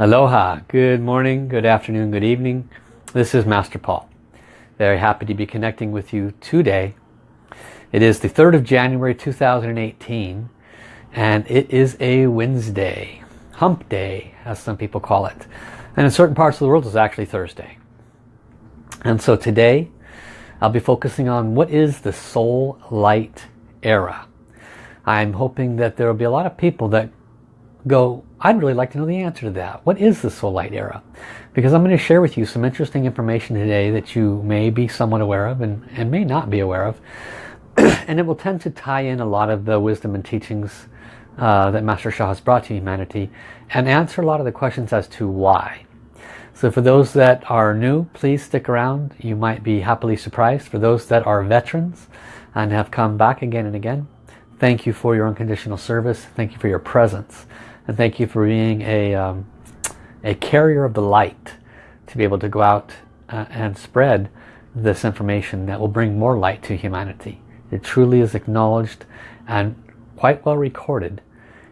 Aloha, good morning, good afternoon, good evening. This is Master Paul. Very happy to be connecting with you today. It is the 3rd of January 2018 and it is a Wednesday, hump day as some people call it. And in certain parts of the world it's actually Thursday. And so today I'll be focusing on what is the soul light era. I'm hoping that there will be a lot of people that go, I'd really like to know the answer to that. What is the soul light era? Because I'm going to share with you some interesting information today that you may be somewhat aware of and, and may not be aware of. and it will tend to tie in a lot of the wisdom and teachings uh, that Master Sha has brought to humanity and answer a lot of the questions as to why. So for those that are new, please stick around. You might be happily surprised. For those that are veterans and have come back again and again, thank you for your unconditional service. Thank you for your presence. And thank you for being a, um, a carrier of the light to be able to go out uh, and spread this information that will bring more light to humanity. It truly is acknowledged and quite well recorded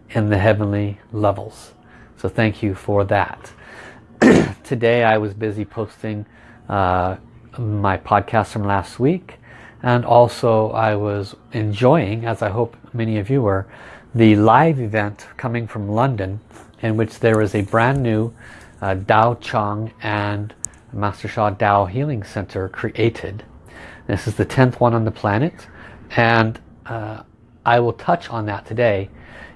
in the heavenly levels. So thank you for that. Today I was busy posting uh, my podcast from last week and also I was enjoying, as I hope many of you were, the live event coming from London in which there is a brand new uh, Dao Chong and Master Sha Dao Healing Center created. This is the 10th one on the planet and uh, I will touch on that today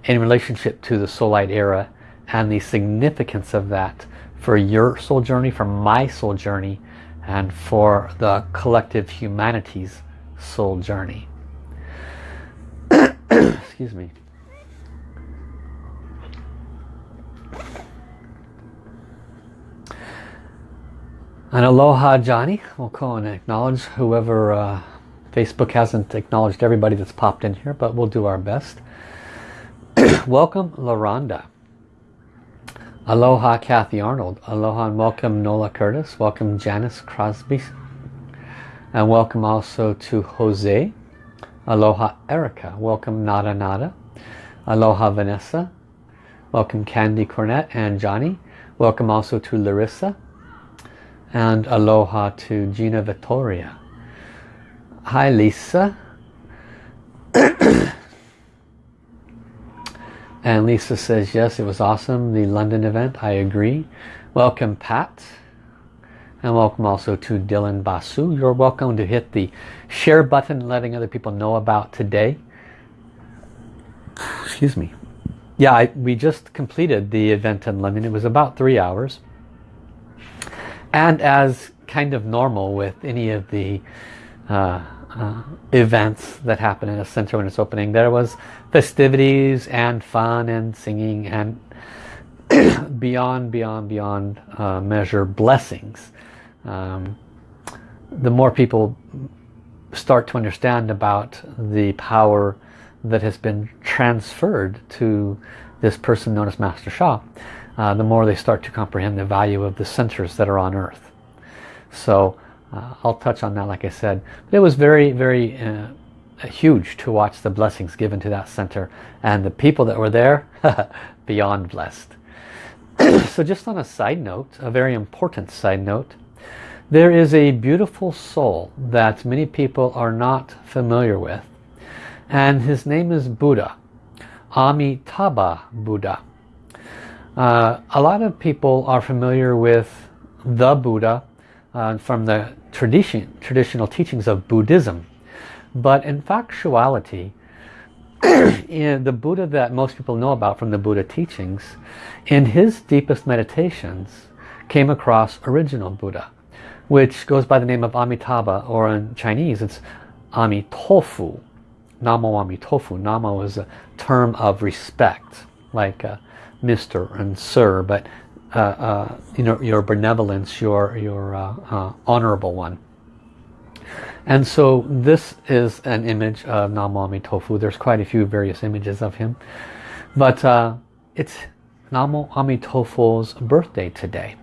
in relationship to the soul light era and the significance of that for your soul journey, for my soul journey and for the collective humanity's soul journey. Excuse me. And aloha Johnny. We'll call and acknowledge whoever uh, Facebook hasn't acknowledged everybody that's popped in here, but we'll do our best. welcome LaRonda. Aloha Kathy Arnold. Aloha and welcome Nola Curtis. Welcome Janice Crosby. And welcome also to Jose. Aloha Erica. Welcome Nada Nada. Aloha Vanessa. Welcome Candy Cornett and Johnny. Welcome also to Larissa and aloha to Gina Vittoria. Hi Lisa. and Lisa says, yes, it was awesome, the London event. I agree. Welcome Pat. And welcome also to Dylan Basu. You're welcome to hit the share button letting other people know about today. Excuse me. Yeah, I, we just completed the event in London. It was about three hours. And as kind of normal with any of the uh, uh, events that happen in a center when it's opening, there was festivities and fun and singing and beyond, beyond, beyond uh, measure blessings. Um, the more people start to understand about the power that has been transferred to this person known as Master Sha, uh, the more they start to comprehend the value of the centers that are on earth. So uh, I'll touch on that like I said. But it was very, very uh, huge to watch the blessings given to that center. And the people that were there, beyond blessed. so just on a side note, a very important side note, there is a beautiful soul that many people are not familiar with. And his name is Buddha. Amitabha Buddha. Uh, a lot of people are familiar with the Buddha uh, from the tradition, traditional teachings of Buddhism. But in factuality, in the Buddha that most people know about from the Buddha teachings, in his deepest meditations, came across original Buddha, which goes by the name of Amitabha, or in Chinese it's Amitofu. Namo Amitofu. Namo is a term of respect, like uh, Mr. and Sir, but uh, uh, you know your benevolence, your your uh, uh, honorable one. And so this is an image of Namo Amitofu. There's quite a few various images of him, but uh, it's Namo Amitofu's birthday today.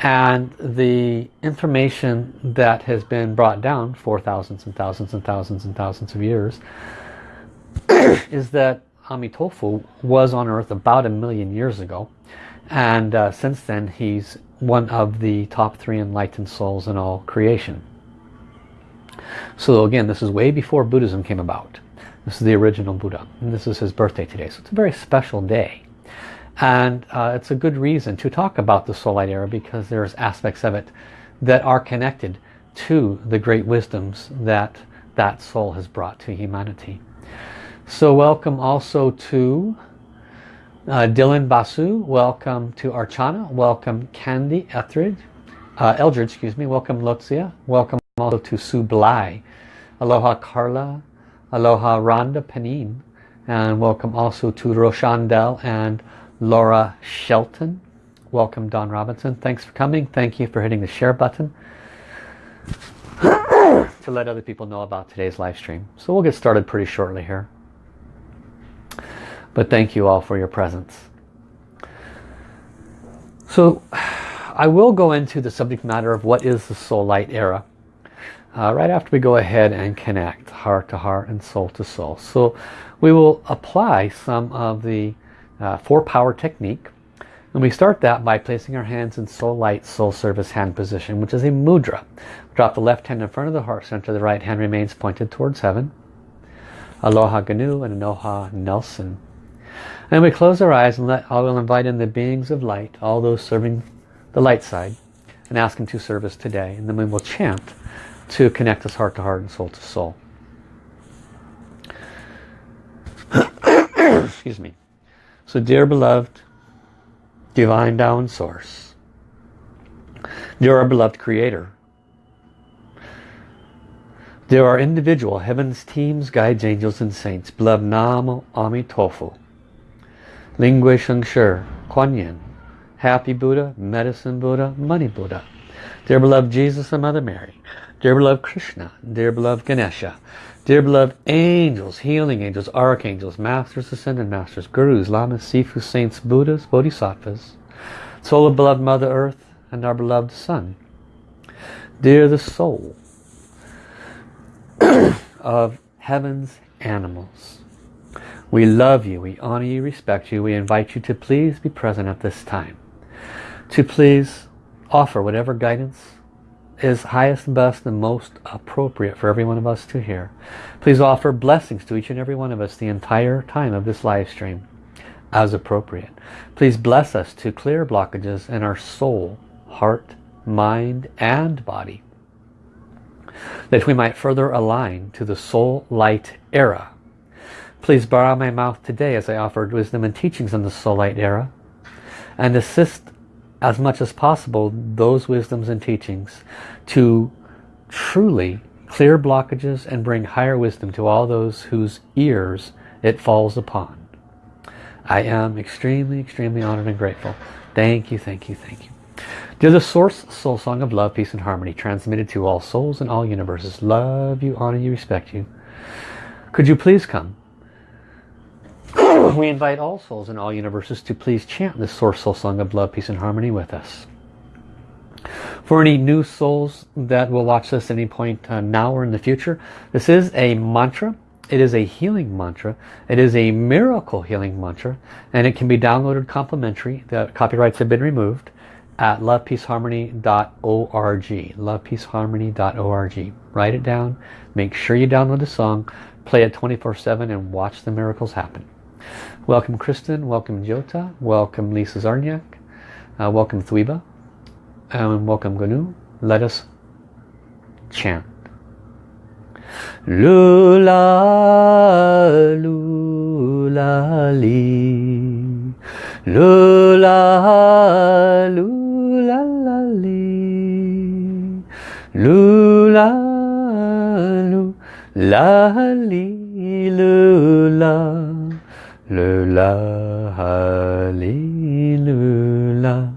And the information that has been brought down for thousands and thousands and thousands and thousands of years is that Amitofu was on earth about a million years ago and uh, since then he's one of the top three enlightened souls in all creation. So again, this is way before Buddhism came about. This is the original Buddha. And this is his birthday today. So it's a very special day. And uh, it's a good reason to talk about the Soul Light Era because there's aspects of it that are connected to the great wisdoms that that soul has brought to humanity. So welcome also to uh, Dylan Basu. Welcome to Archana. Welcome Candy Etheridge. Uh, Eldridge, excuse me. Welcome Lotzia. Welcome also to Sue Bly. Aloha Carla. Aloha Rhonda Panin. And welcome also to Rochandel and Laura Shelton. Welcome Don Robinson. Thanks for coming. Thank you for hitting the share button to let other people know about today's live stream. So we'll get started pretty shortly here. But thank you all for your presence. So I will go into the subject matter of what is the soul light era uh, right after we go ahead and connect heart to heart and soul to soul. So we will apply some of the uh, four power technique and we start that by placing our hands in soul light soul service hand position which is a mudra. Drop the left hand in front of the heart center, the right hand remains pointed towards heaven. Aloha Ganu and Aloha Nelson. And we close our eyes and let, I will invite in the beings of light, all those serving the light side, and ask them to serve us today. And then we will chant to connect us heart to heart and soul to soul. Excuse me. So dear beloved, divine Tao source, dear our beloved creator, there are individual heavens, teams, guides, angels, and saints. Beloved Namo Amitofu. Ling Hui Sheng Shi, Kuan Yin, Happy Buddha, Medicine Buddha, Money Buddha. Dear beloved Jesus and Mother Mary. Dear beloved Krishna. Dear beloved Ganesha. Dear beloved angels, healing angels, archangels, masters, ascended masters, gurus, lamas, sifu, saints, buddhas, bodhisattvas. Soul of beloved Mother Earth and our beloved Sun. Dear the soul of heaven's animals. We love you, we honor you, respect you. We invite you to please be present at this time. To please offer whatever guidance is highest, best, and most appropriate for every one of us to hear. Please offer blessings to each and every one of us the entire time of this live stream as appropriate. Please bless us to clear blockages in our soul, heart, mind, and body that we might further align to the soul light era. Please borrow my mouth today as I offered wisdom and teachings in the soul light era and assist as much as possible those wisdoms and teachings to truly clear blockages and bring higher wisdom to all those whose ears it falls upon. I am extremely, extremely honored and grateful. Thank you, thank you, thank you. Dear the Source Soul Song of Love, Peace and Harmony, transmitted to all souls in all universes. Love you, honor you, respect you. Could you please come? We invite all souls in all universes to please chant this Source Soul Song of Love, Peace and Harmony with us. For any new souls that will watch this at any point uh, now or in the future, this is a mantra. It is a healing mantra. It is a miracle healing mantra. And it can be downloaded complimentary. The copyrights have been removed at lovepeaceharmony.org lovepeaceharmony.org write it down make sure you download the song play it 24-7 and watch the miracles happen welcome Kristen. Welcome Jota. Welcome Lisa Zarniak. Uh, welcome Thwiba and welcome Ganu let us chant. Lula lula li. Lula lula la la li. Lu la lu la li lu. la 噜啦哈利噜啦，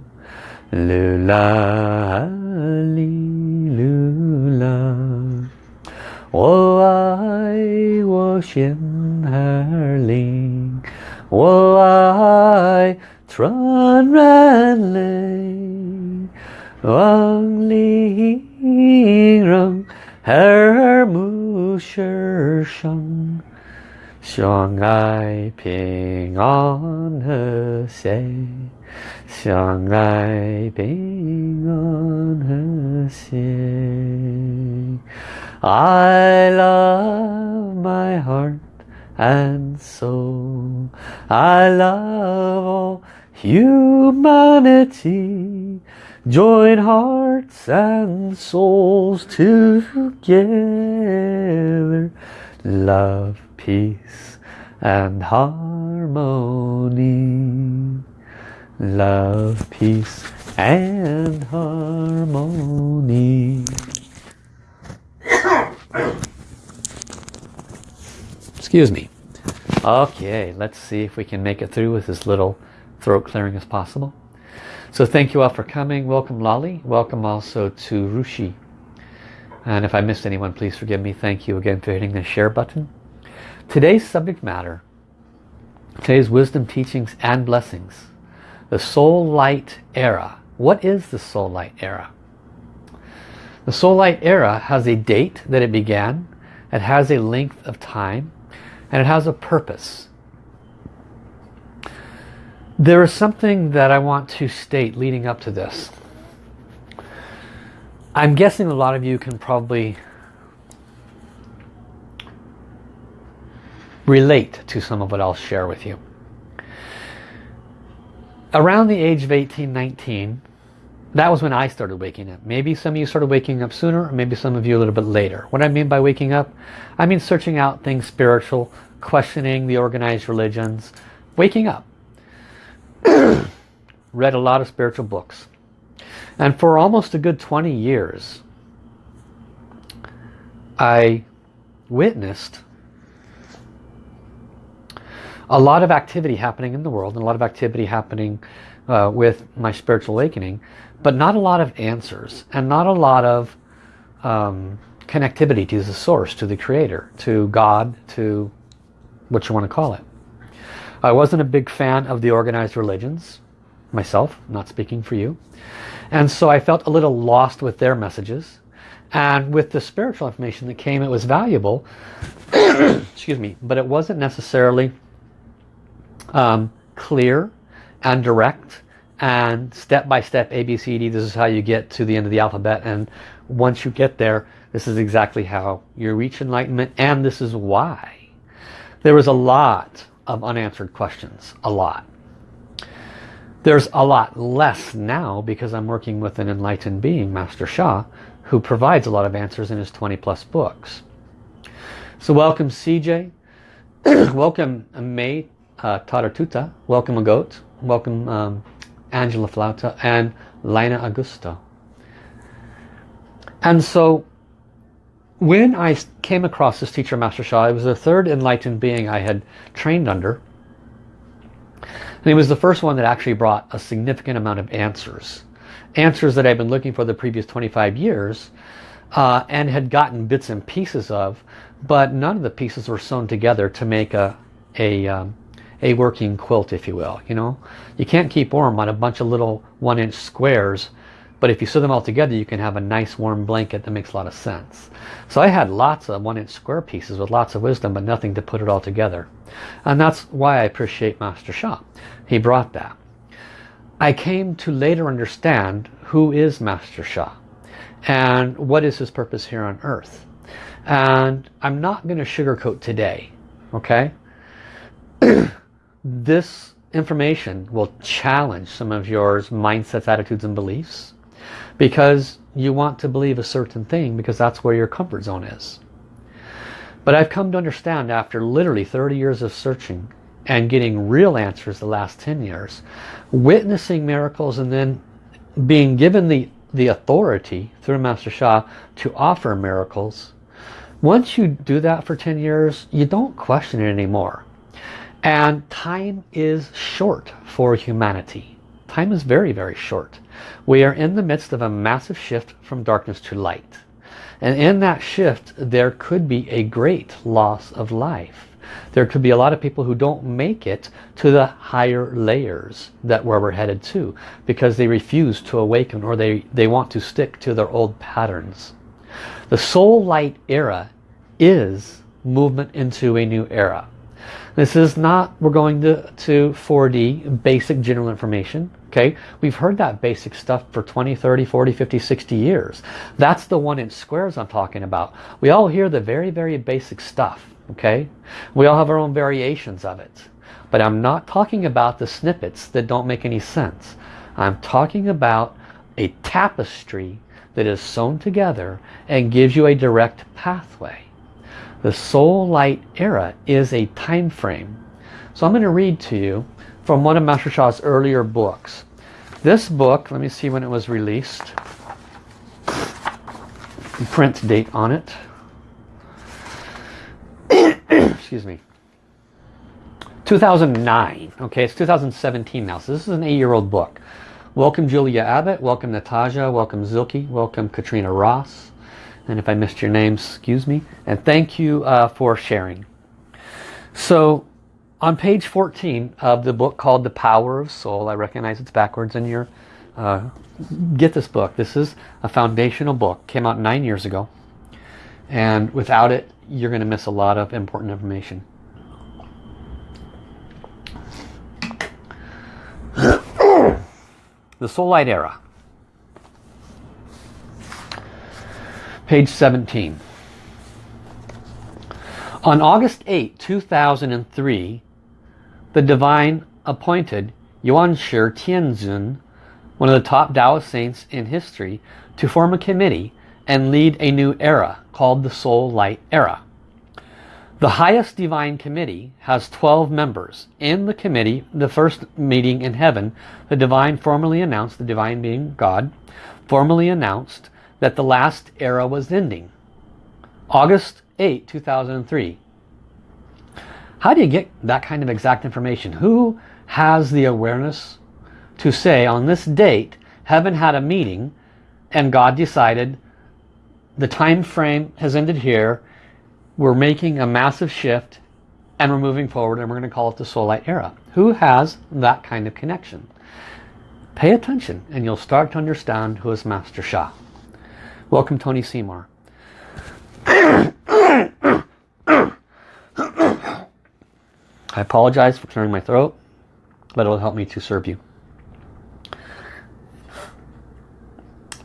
噜啦哈利噜啦。我爱我仙儿灵，我爱传人类，王里英容，儿儿母身上。相爱平安和谐，相爱平安和谐。I love my heart and soul. I love all humanity. Join hearts and souls together. Love peace and harmony. Love peace and harmony. Excuse me. Okay let's see if we can make it through with as little throat clearing as possible. So thank you all for coming. Welcome Lolly. Welcome also to Rushi. And if I missed anyone please forgive me. Thank you again for hitting the share button Today's subject matter, today's wisdom teachings and blessings, the soul light era. What is the soul light era? The soul light era has a date that it began, it has a length of time, and it has a purpose. There is something that I want to state leading up to this. I'm guessing a lot of you can probably relate to some of what I'll share with you. Around the age of 18, 19, that was when I started waking up. Maybe some of you started waking up sooner, or maybe some of you a little bit later. What I mean by waking up, I mean searching out things spiritual, questioning the organized religions, waking up. Read a lot of spiritual books. And for almost a good 20 years, I witnessed a lot of activity happening in the world and a lot of activity happening uh, with my spiritual awakening but not a lot of answers and not a lot of um, connectivity to the source, to the creator, to God, to what you want to call it. I wasn't a big fan of the organized religions myself, not speaking for you. And so I felt a little lost with their messages. And with the spiritual information that came, it was valuable. Excuse me. But it wasn't necessarily um, clear and direct and step by step A, B, C, D. This is how you get to the end of the alphabet. And once you get there, this is exactly how you reach enlightenment. And this is why. There was a lot of unanswered questions. A lot. There's a lot less now because I'm working with an enlightened being, Master Sha, who provides a lot of answers in his 20 plus books. So welcome CJ. welcome May uh, Taratuta, welcome a goat, welcome um, Angela Flauta and Lina Augusto. And so when I came across this teacher Master Sha, it was the third enlightened being I had trained under. And he was the first one that actually brought a significant amount of answers. Answers that I've been looking for the previous 25 years uh, and had gotten bits and pieces of, but none of the pieces were sewn together to make a, a um, a working quilt if you will you know? You can't keep warm on a bunch of little one inch squares but if you sew them all together you can have a nice warm blanket that makes a lot of sense. So I had lots of one inch square pieces with lots of wisdom but nothing to put it all together. And that's why I appreciate Master Sha. He brought that. I came to later understand who is Master Sha and what is his purpose here on earth. And I'm not going to sugarcoat today okay this information will challenge some of your mindsets, attitudes and beliefs because you want to believe a certain thing because that's where your comfort zone is. But I've come to understand after literally 30 years of searching and getting real answers the last 10 years, witnessing miracles and then being given the, the authority through Master Sha to offer miracles, once you do that for 10 years, you don't question it anymore. And time is short for humanity. Time is very, very short. We are in the midst of a massive shift from darkness to light. And in that shift, there could be a great loss of life. There could be a lot of people who don't make it to the higher layers that where we're headed to because they refuse to awaken or they, they want to stick to their old patterns. The soul light era is movement into a new era. This is not, we're going to, to 4D, basic general information. Okay, we've heard that basic stuff for 20, 30, 40, 50, 60 years. That's the one inch squares I'm talking about. We all hear the very, very basic stuff. Okay, we all have our own variations of it. But I'm not talking about the snippets that don't make any sense. I'm talking about a tapestry that is sewn together and gives you a direct pathway. The soul light era is a time frame. So I'm going to read to you from one of Master Sha's earlier books. This book, let me see when it was released. Print date on it. Excuse me. 2009. Okay, it's 2017 now. So this is an eight-year-old book. Welcome Julia Abbott. Welcome Natasha. Welcome Zilke. Welcome Katrina Ross. And if I missed your name, excuse me. And thank you uh, for sharing. So on page 14 of the book called The Power of Soul, I recognize it's backwards in your... Uh, get this book. This is a foundational book. Came out nine years ago. And without it, you're going to miss a lot of important information. the Soul Light Era. Page 17. On August 8, 2003, the divine appointed Yuan Shi Tianzun, one of the top Taoist saints in history, to form a committee and lead a new era called the Soul Light Era. The highest divine committee has 12 members. In the committee, the first meeting in heaven, the divine formally announced, the divine being God, formally announced that the last era was ending. August 8, 2003. How do you get that kind of exact information? Who has the awareness to say on this date, heaven had a meeting and God decided the time frame has ended here. We're making a massive shift and we're moving forward and we're going to call it the soul light era. Who has that kind of connection? Pay attention and you'll start to understand who is Master Sha. Welcome Tony Seymour. I apologize for clearing my throat, but it'll help me to serve you.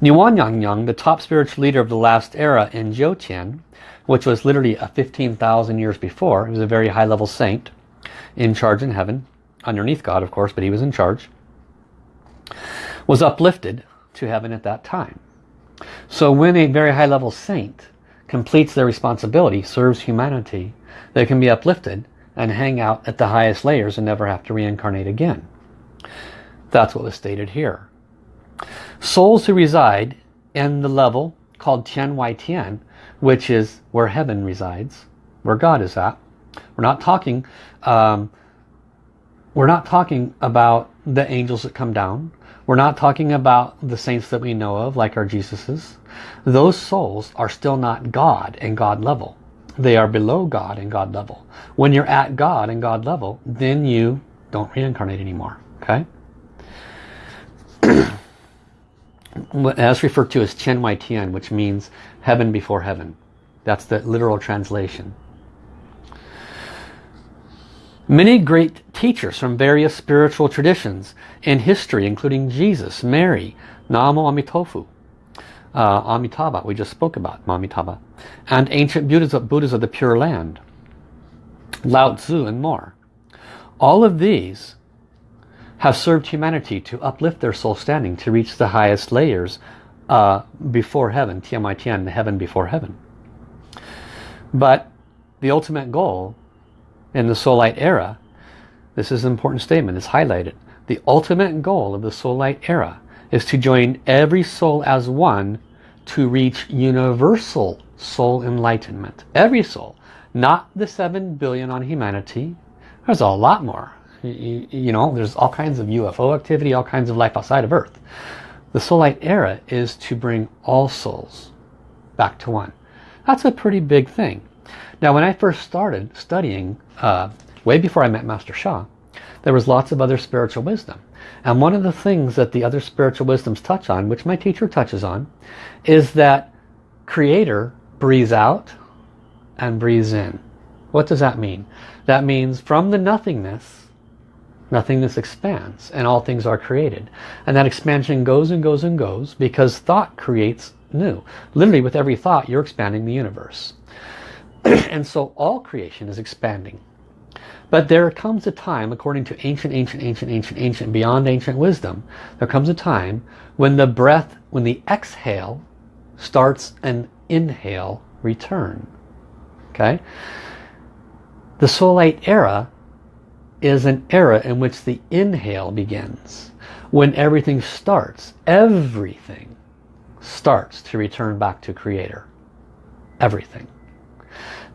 Yuan Yang, Yang, the top spiritual leader of the last era in Zhou which was literally 15,000 years before, he was a very high level saint in charge in heaven, underneath God of course, but he was in charge, was uplifted to heaven at that time. So when a very high level saint completes their responsibility, serves humanity, they can be uplifted and hang out at the highest layers and never have to reincarnate again. That's what was stated here. Souls who reside in the level called Tian Wai Tian, which is where heaven resides, where God is at. We're not talking um, we're not talking about the angels that come down. We're not talking about the saints that we know of, like our Jesuses. Those souls are still not God and God level. They are below God and God level. When you're at God and God level, then you don't reincarnate anymore. Okay? As referred to as Tian Wai Tian, which means heaven before heaven. That's the literal translation. Many great teachers from various spiritual traditions in history, including Jesus, Mary, Namo Amitofu, uh, Amitabha, we just spoke about Amitabha, and ancient Buddhas of, Buddhas of the Pure Land, Lao Tzu and more. All of these have served humanity to uplift their soul standing to reach the highest layers uh, before heaven, Tian Tian, the heaven before heaven. But the ultimate goal in the soul light era, this is an important statement, it's highlighted. The ultimate goal of the soul light era is to join every soul as one to reach universal soul enlightenment. Every soul, not the 7 billion on humanity. There's a lot more. You, you, know, there's all kinds of UFO activity, all kinds of life outside of Earth. The soul light era is to bring all souls back to one. That's a pretty big thing. Now when I first started studying, uh, way before I met Master Sha, there was lots of other spiritual wisdom. And one of the things that the other spiritual wisdoms touch on, which my teacher touches on, is that Creator breathes out and breathes in. What does that mean? That means from the nothingness, nothingness expands and all things are created. And that expansion goes and goes and goes because thought creates new. Literally with every thought you're expanding the universe. and so all creation is expanding. But there comes a time, according to ancient, ancient, ancient, ancient, ancient, beyond ancient wisdom, there comes a time when the breath, when the exhale starts an inhale return. Okay? The Soul Light era is an era in which the inhale begins. When everything starts, everything starts to return back to Creator. Everything.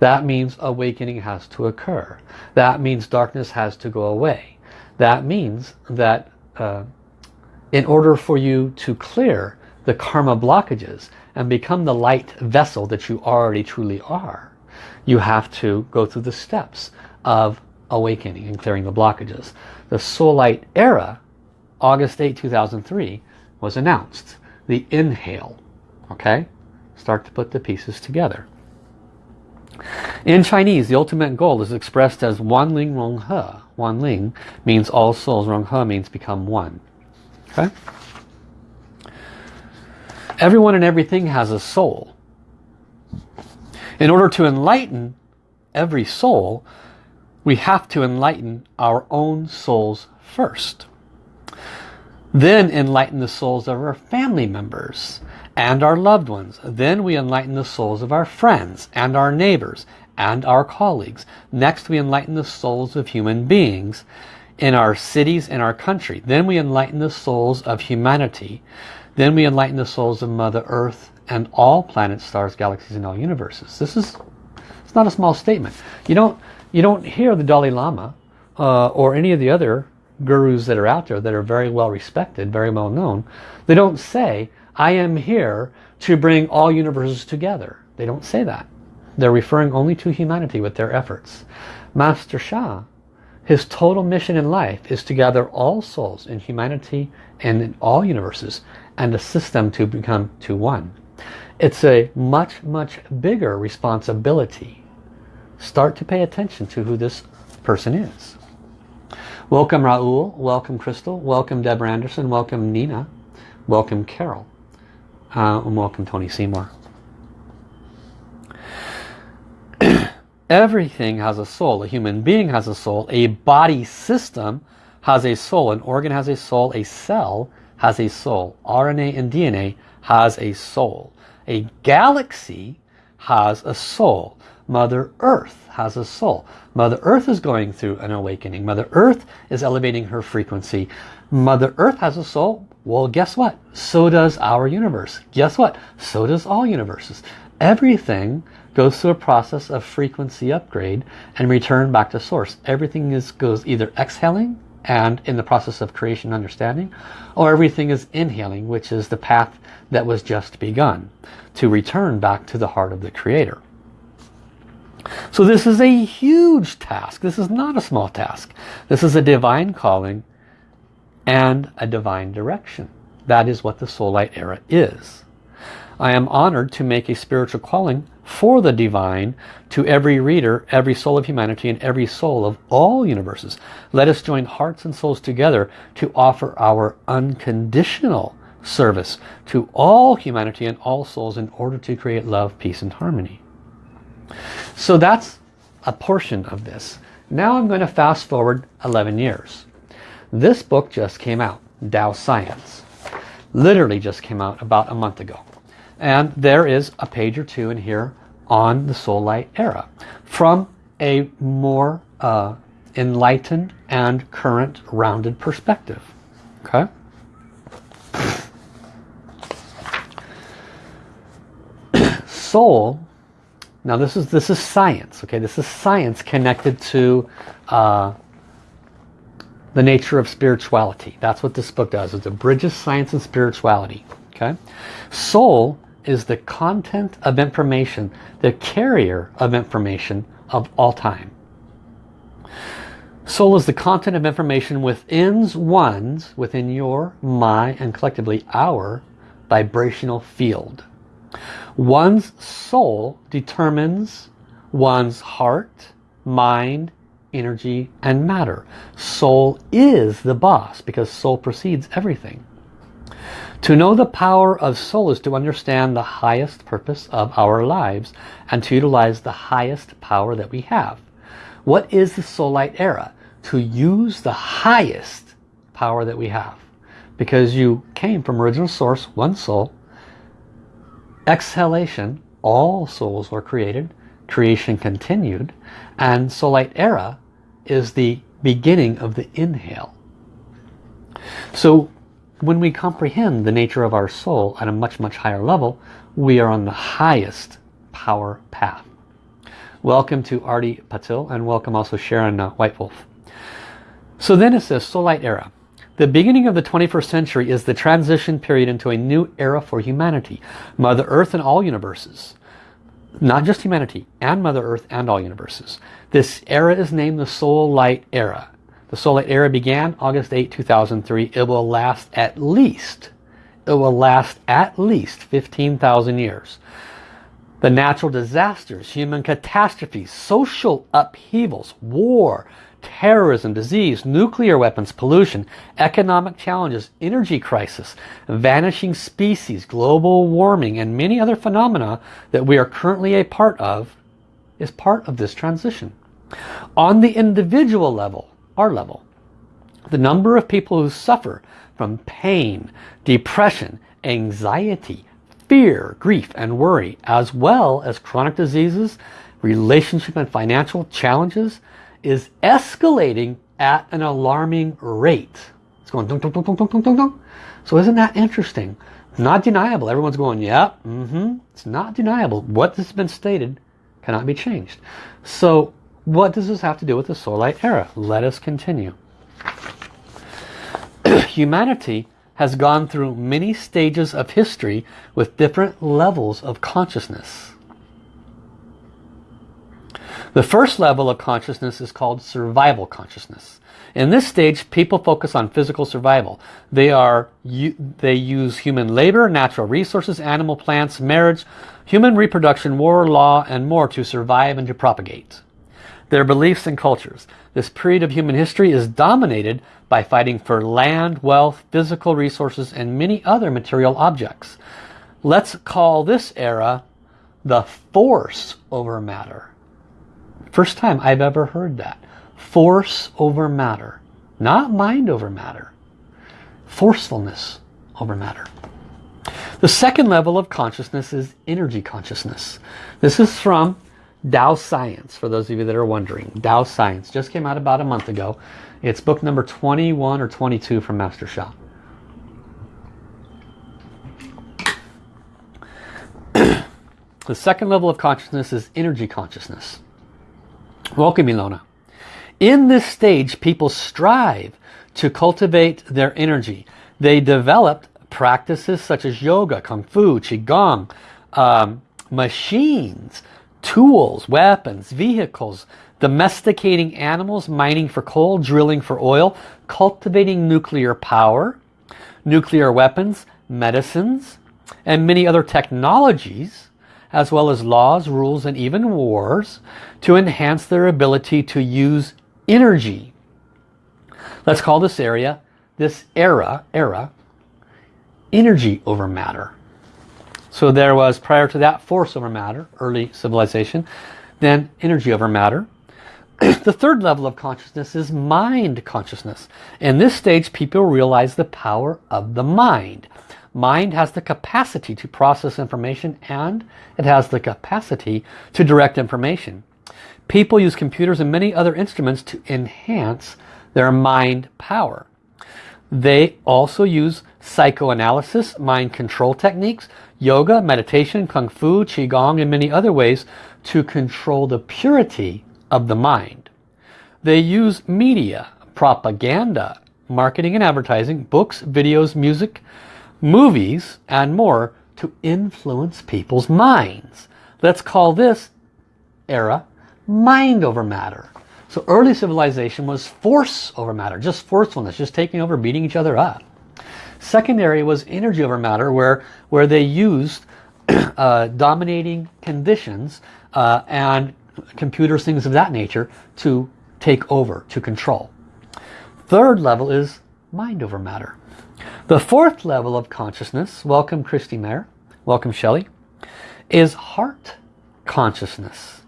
That means awakening has to occur. That means darkness has to go away. That means that uh, in order for you to clear the karma blockages and become the light vessel that you already truly are, you have to go through the steps of awakening and clearing the blockages. The Soul Light era, August 8, 2003, was announced. The inhale. Okay? Start to put the pieces together. In Chinese, the ultimate goal is expressed as Wan Ling Rong He. Wan Ling means all souls. Rong He means become one. Okay? Everyone and everything has a soul. In order to enlighten every soul, we have to enlighten our own souls first. Then enlighten the souls of our family members and our loved ones. Then we enlighten the souls of our friends and our neighbors and our colleagues. Next we enlighten the souls of human beings in our cities and our country. Then we enlighten the souls of humanity. Then we enlighten the souls of Mother Earth and all planets, stars, galaxies, and all universes. This is it's not a small statement. You don't you don't hear the Dalai Lama uh, or any of the other gurus that are out there that are very well respected, very well known. They don't say, I am here to bring all universes together. They don't say that. They're referring only to humanity with their efforts. Master Sha, his total mission in life is to gather all souls in humanity and in all universes and assist them to become to one. It's a much, much bigger responsibility. Start to pay attention to who this person is. Welcome Raul, welcome Crystal, welcome Deborah Anderson, welcome Nina, welcome Carol. Uh, and welcome Tony Seymour. Everything has a soul. A human being has a soul. A body system has a soul. An organ has a soul. A cell has a soul. RNA and DNA has a soul. A galaxy has a soul. Mother Earth has a soul. Mother Earth is going through an awakening. Mother Earth is elevating her frequency. Mother Earth has a soul. Well, guess what? So does our universe. Guess what? So does all universes. Everything goes through a process of frequency upgrade and return back to source. Everything is goes either exhaling and in the process of creation understanding or everything is inhaling which is the path that was just begun to return back to the heart of the creator. So this is a huge task. This is not a small task. This is a divine calling and a divine direction. That is what the Soul Light era is. I am honored to make a spiritual calling for the divine to every reader, every soul of humanity, and every soul of all universes. Let us join hearts and souls together to offer our unconditional service to all humanity and all souls in order to create love, peace, and harmony. So that's a portion of this. Now I'm going to fast forward 11 years. This book just came out, Tao Science. Literally just came out about a month ago. And there is a page or two in here on the Soul Light era from a more uh, enlightened and current rounded perspective. Okay? Soul, now this is this is science, okay? This is science connected to uh, the nature of spirituality. That's what this book does. It bridges science and spirituality. Okay, Soul is the content of information, the carrier of information of all time. Soul is the content of information within one's, within your, my, and collectively our vibrational field. One's soul determines one's heart, mind, energy, and matter. Soul is the boss because soul precedes everything. To know the power of soul is to understand the highest purpose of our lives and to utilize the highest power that we have. What is the soul light era? To use the highest power that we have. Because you came from original source, one soul. Exhalation, all souls were created. Creation continued. And soul light era is the beginning of the inhale. So when we comprehend the nature of our soul at a much, much higher level, we are on the highest power path. Welcome to Artie Patil and welcome also Sharon uh, White Wolf. So then it says Light Era. The beginning of the 21st century is the transition period into a new era for humanity. Mother Earth and all universes. Not just humanity, and Mother Earth and all universes. This era is named the Soul Light Era. The Soul Light Era began August 8, 2003. It will last at least, it will last at least 15,000 years. The natural disasters, human catastrophes, social upheavals, war, terrorism, disease, nuclear weapons, pollution, economic challenges, energy crisis, vanishing species, global warming, and many other phenomena that we are currently a part of is part of this transition. On the individual level, our level. The number of people who suffer from pain, depression, anxiety, fear, grief and worry, as well as chronic diseases, relationship and financial challenges, is escalating at an alarming rate. It's going dunk, dunk, dunk, dunk, dunk, dunk. So isn't that interesting? Not deniable. Everyone's going, yeah, mm-hmm. It's not deniable. What has been stated cannot be changed. So what does this have to do with the light era? Let us continue. Humanity has gone through many stages of history with different levels of consciousness. The first level of consciousness is called survival consciousness. In this stage, people focus on physical survival. They are they use human labor, natural resources, animal plants, marriage, human reproduction, war, law, and more to survive and to propagate their beliefs and cultures. This period of human history is dominated by fighting for land, wealth, physical resources, and many other material objects. Let's call this era the force over matter. First time I've ever heard that. Force over matter. Not mind over matter. Forcefulness over matter. The second level of consciousness is energy consciousness. This is from Tao Science, for those of you that are wondering. Tao Science just came out about a month ago. It's book number 21 or 22 from Master Sha. the second level of consciousness is energy consciousness. Welcome, Ilona. In this stage, people strive to cultivate their energy. They developed practices such as yoga, kung fu, qigong, um, machines, tools, weapons, vehicles, domesticating animals, mining for coal, drilling for oil, cultivating nuclear power, nuclear weapons, medicines, and many other technologies, as well as laws, rules, and even wars to enhance their ability to use energy. Let's call this area, this era, era, energy over matter. So there was, prior to that, force over matter, early civilization. Then energy over matter. the third level of consciousness is mind consciousness. In this stage, people realize the power of the mind. Mind has the capacity to process information and it has the capacity to direct information. People use computers and many other instruments to enhance their mind power. They also use psychoanalysis, mind control techniques, yoga, meditation, kung fu, qigong, and many other ways to control the purity of the mind. They use media, propaganda, marketing and advertising, books, videos, music, movies, and more to influence people's minds. Let's call this era mind over matter. So early civilization was force over matter, just forcefulness, just taking over, beating each other up. Secondary was energy over matter where, where they used uh, dominating conditions uh, and computers, things of that nature to take over, to control. Third level is mind over matter. The fourth level of consciousness, welcome Christy Mayer, welcome Shelley, is heart consciousness.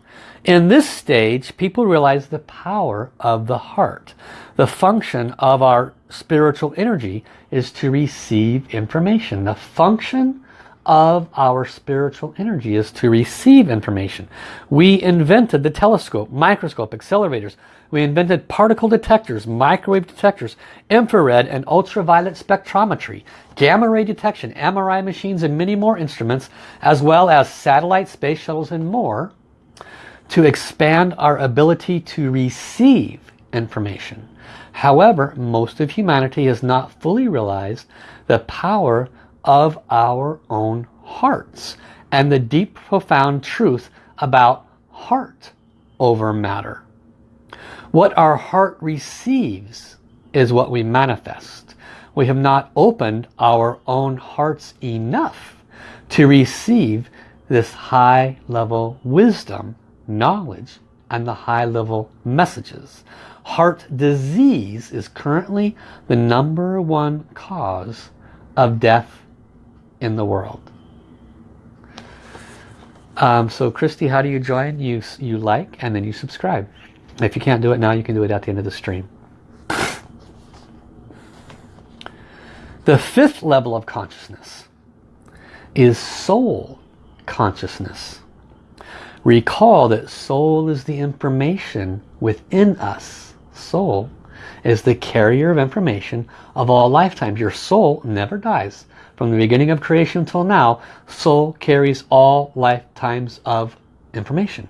In this stage, people realize the power of the heart. The function of our spiritual energy is to receive information. The function of our spiritual energy is to receive information. We invented the telescope, microscope, accelerators. We invented particle detectors, microwave detectors, infrared and ultraviolet spectrometry, gamma ray detection, MRI machines and many more instruments, as well as satellite space shuttles and more to expand our ability to receive information. However, most of humanity has not fully realized the power of our own hearts and the deep profound truth about heart over matter. What our heart receives is what we manifest. We have not opened our own hearts enough to receive this high level wisdom, knowledge, and the high level messages. Heart disease is currently the number one cause of death in the world. Um, so Christy, how do you join? You, you like and then you subscribe. If you can't do it now, you can do it at the end of the stream. The fifth level of consciousness is soul consciousness. Recall that soul is the information within us. Soul is the carrier of information of all lifetimes. Your soul never dies. From the beginning of creation until now, soul carries all lifetimes of information.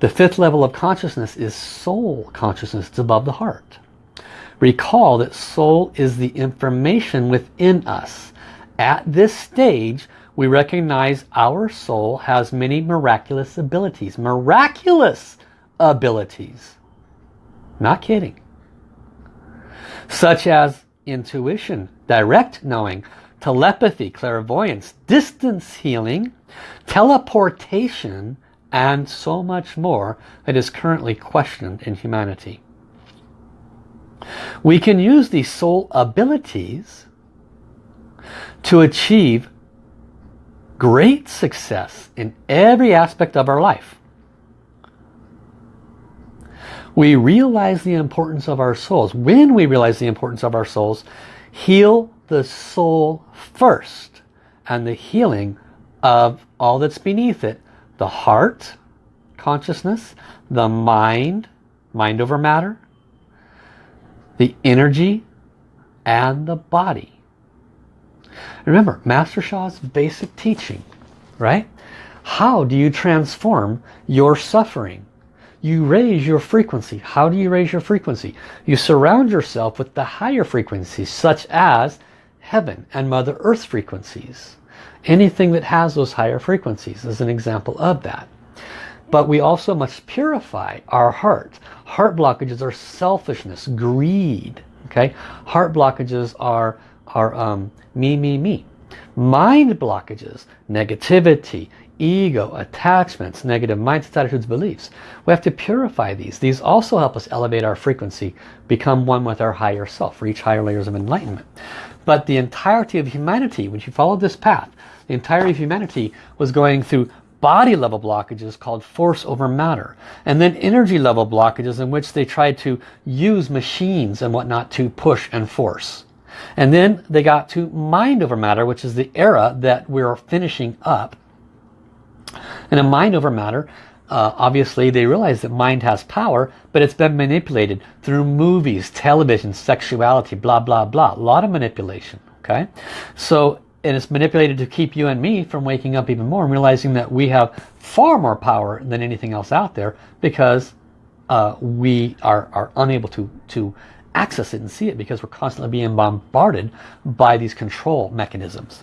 The fifth level of consciousness is soul consciousness. It's above the heart. Recall that soul is the information within us. At this stage, we recognize our soul has many miraculous abilities. Miraculous abilities. Not kidding. Such as intuition, direct knowing, telepathy, clairvoyance, distance healing, teleportation, and so much more that is currently questioned in humanity. We can use these soul abilities to achieve great success in every aspect of our life. We realize the importance of our souls. When we realize the importance of our souls, heal the soul first and the healing of all that's beneath it. The heart, consciousness, the mind, mind over matter, the energy, and the body. Remember, Master Sha's basic teaching, right? How do you transform your suffering? you raise your frequency. How do you raise your frequency? You surround yourself with the higher frequencies such as heaven and Mother Earth frequencies. Anything that has those higher frequencies is an example of that. But we also must purify our heart. Heart blockages are selfishness, greed. Okay, Heart blockages are, are um, me, me, me. Mind blockages, negativity, ego, attachments, negative mindsets, attitudes, beliefs. We have to purify these. These also help us elevate our frequency, become one with our higher self, reach higher layers of enlightenment. But the entirety of humanity, when you follow this path, the entirety of humanity was going through body level blockages called force over matter and then energy level blockages in which they tried to use machines and whatnot to push and force and then they got to mind over matter which is the era that we're finishing up and a mind over matter, uh, obviously they realize that mind has power, but it's been manipulated through movies, television, sexuality, blah, blah, blah. A lot of manipulation, okay? So, and it's manipulated to keep you and me from waking up even more and realizing that we have far more power than anything else out there because uh, we are, are unable to, to access it and see it because we're constantly being bombarded by these control mechanisms.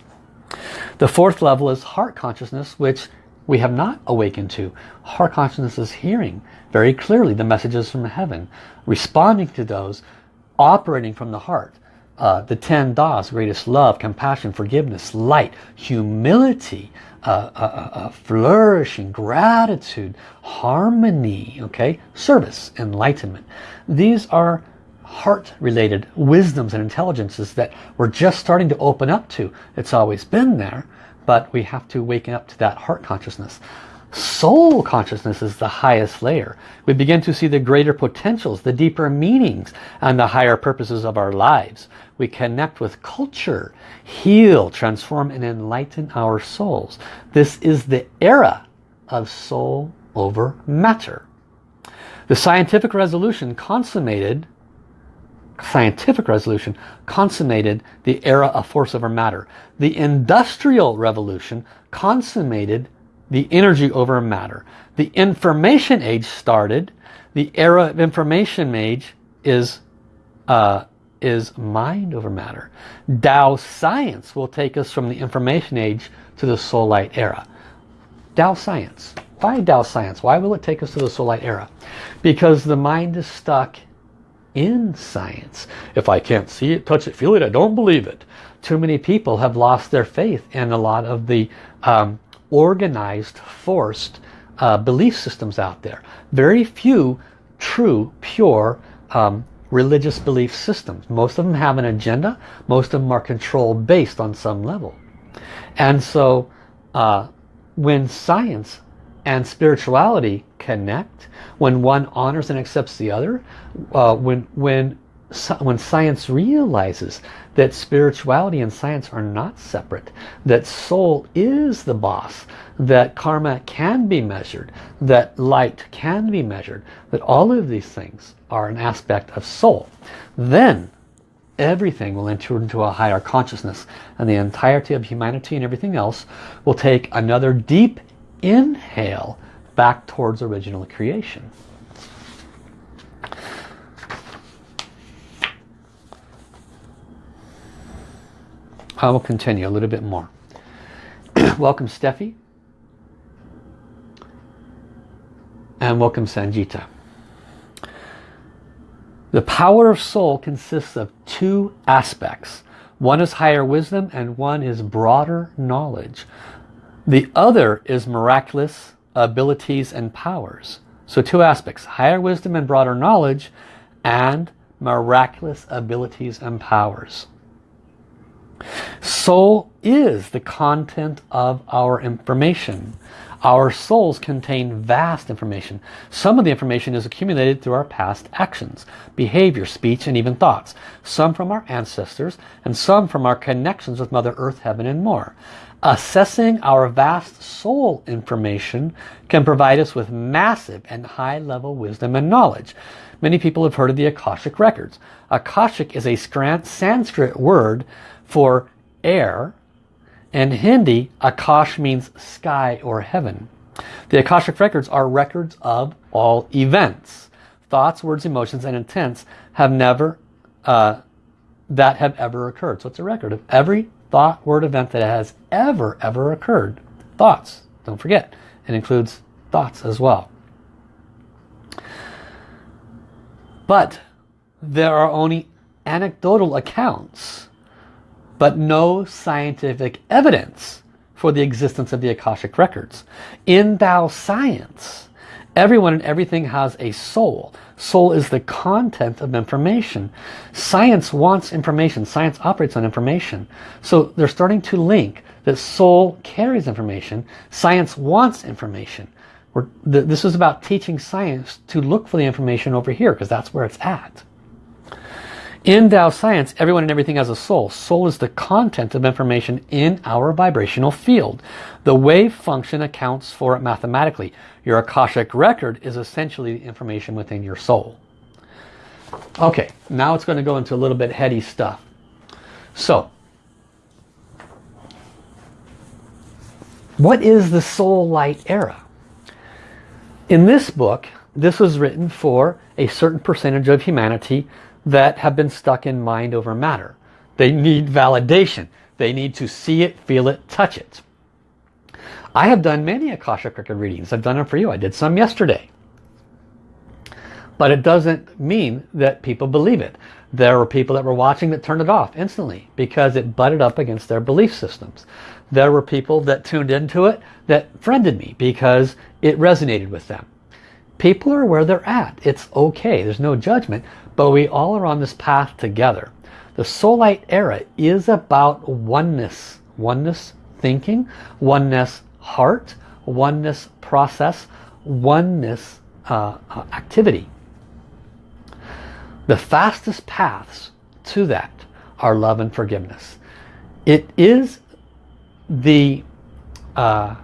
The fourth level is heart consciousness, which we have not awakened to. Heart consciousness is hearing very clearly the messages from heaven, responding to those, operating from the heart. uh, the 10 Das, greatest love, compassion, forgiveness, light, humility, uh, uh, uh, uh flourishing, gratitude, harmony, okay, service, enlightenment. These are heart-related wisdoms and intelligences that we're just starting to open up to. It's always been there, but we have to waken up to that heart consciousness. Soul consciousness is the highest layer. We begin to see the greater potentials, the deeper meanings, and the higher purposes of our lives. We connect with culture, heal, transform, and enlighten our souls. This is the era of soul over matter. The scientific resolution consummated scientific resolution consummated the era of force over matter. The industrial revolution consummated the energy over matter. The information age started. The era of information age is, uh, is mind over matter. Tao science will take us from the information age to the soul light era. Tao science. Why Tao science? Why will it take us to the soul light era? Because the mind is stuck in science. If I can't see it, touch it, feel it, I don't believe it. Too many people have lost their faith in a lot of the um, organized, forced uh, belief systems out there. Very few true, pure um, religious belief systems. Most of them have an agenda. Most of them are controlled based on some level. And so uh, when science and spirituality connect, when one honors and accepts the other, uh, when, when, when science realizes that spirituality and science are not separate, that soul is the boss, that karma can be measured, that light can be measured, that all of these things are an aspect of soul, then everything will enter into a higher consciousness and the entirety of humanity and everything else will take another deep inhale back towards original creation. I will continue a little bit more. welcome Steffi. And welcome Sanjita. The power of soul consists of two aspects. One is higher wisdom and one is broader knowledge. The other is miraculous abilities and powers. So two aspects, higher wisdom and broader knowledge and miraculous abilities and powers. Soul is the content of our information. Our souls contain vast information. Some of the information is accumulated through our past actions, behavior, speech, and even thoughts. Some from our ancestors, and some from our connections with Mother Earth, Heaven, and more. Assessing our vast soul information can provide us with massive and high-level wisdom and knowledge. Many people have heard of the Akashic Records. Akashic is a Sanskrit word for air. In Hindi, Akash means sky or heaven. The Akashic records are records of all events. Thoughts, words, emotions, and intents have never, uh, that have ever occurred. So it's a record of every thought, word, event that has ever, ever occurred. Thoughts, don't forget. It includes thoughts as well. But there are only anecdotal accounts but no scientific evidence for the existence of the Akashic Records. In Tao science, everyone and everything has a soul. Soul is the content of information. Science wants information. Science operates on information. So they're starting to link that soul carries information. Science wants information. this is about teaching science to look for the information over here because that's where it's at. In Tao science, everyone and everything has a soul. Soul is the content of information in our vibrational field. The wave function accounts for it mathematically. Your Akashic record is essentially the information within your soul. Okay, now it's going to go into a little bit heady stuff. So, what is the soul light era? In this book, this was written for a certain percentage of humanity that have been stuck in mind over matter. They need validation. They need to see it, feel it, touch it. I have done many Akashic Record readings. I've done them for you. I did some yesterday. But it doesn't mean that people believe it. There were people that were watching that turned it off instantly because it butted up against their belief systems. There were people that tuned into it that friended me because it resonated with them. People are where they're at. It's okay. There's no judgment. But we all are on this path together. The Soul Light era is about oneness. Oneness thinking, oneness heart, oneness process, oneness uh, uh, activity. The fastest paths to that are love and forgiveness. It is the uh,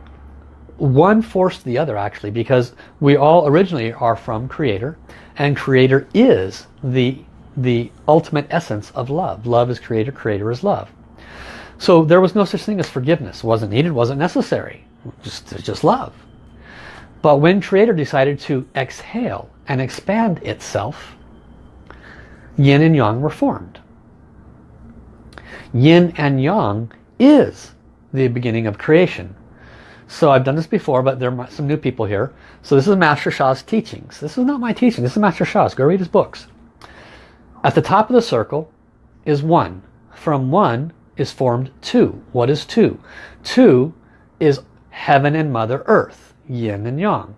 one force to the other actually because we all originally are from creator and creator is the the ultimate essence of love. Love is creator creator is love. So there was no such thing as forgiveness. Wasn't needed wasn't necessary. Just just love. But when creator decided to exhale and expand itself yin and yang were formed. Yin and yang is the beginning of creation so I've done this before, but there are some new people here. So this is Master Sha's teachings. This is not my teaching. This is Master Sha's. Go read his books. At the top of the circle is one. From one is formed two. What is two? Two is heaven and Mother Earth, yin and yang.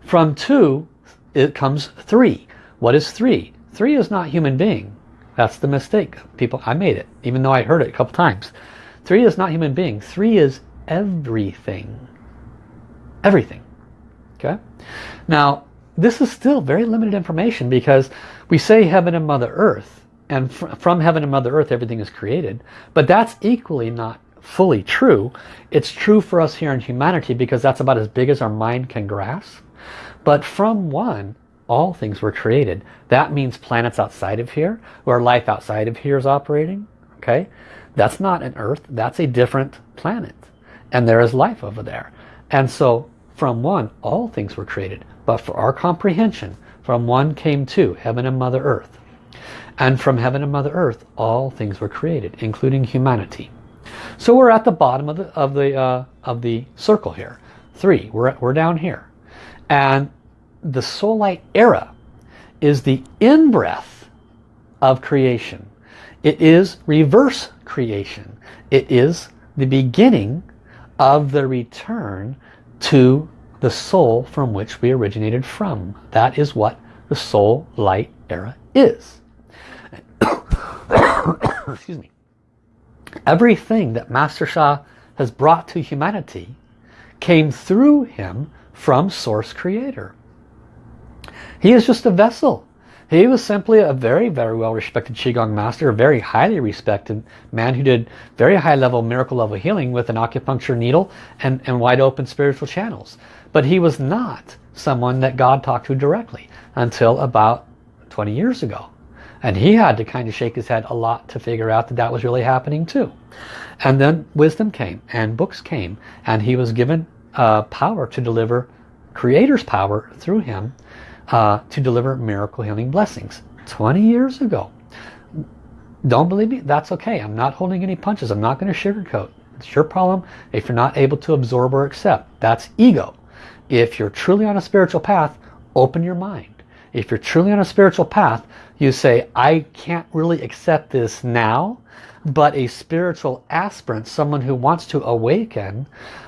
From two, it comes three. What is three? Three is not human being. That's the mistake. People, I made it, even though I heard it a couple times. Three is not human being. Three is everything everything. Okay. Now, this is still very limited information because we say heaven and Mother Earth, and fr from heaven and Mother Earth everything is created, but that's equally not fully true. It's true for us here in humanity because that's about as big as our mind can grasp. But from one, all things were created. That means planets outside of here, where life outside of here is operating. Okay, That's not an Earth, that's a different planet. And there is life over there. And so from one, all things were created. But for our comprehension, from one came two, heaven and Mother Earth. And from heaven and Mother Earth, all things were created, including humanity. So we're at the bottom of the, of the, uh, of the circle here. Three, we're, we're down here. And the Soul Light era is the in-breath of creation. It is reverse creation. It is the beginning of the return to the soul from which we originated from. That is what the soul light era is. Excuse me. Everything that Master Sha has brought to humanity came through him from Source Creator. He is just a vessel. He was simply a very, very well respected Qigong master, a very highly respected man who did very high level miracle level healing with an acupuncture needle and, and wide open spiritual channels. But he was not someone that God talked to directly until about 20 years ago. And he had to kind of shake his head a lot to figure out that that was really happening too. And then wisdom came and books came and he was given uh, power to deliver creator's power through him uh, to deliver miracle healing blessings 20 years ago. Don't believe me? That's okay. I'm not holding any punches. I'm not going to sugarcoat. It's your problem if you're not able to absorb or accept. That's ego. If you're truly on a spiritual path, open your mind. If you're truly on a spiritual path, you say, I can't really accept this now, but a spiritual aspirant, someone who wants to awaken,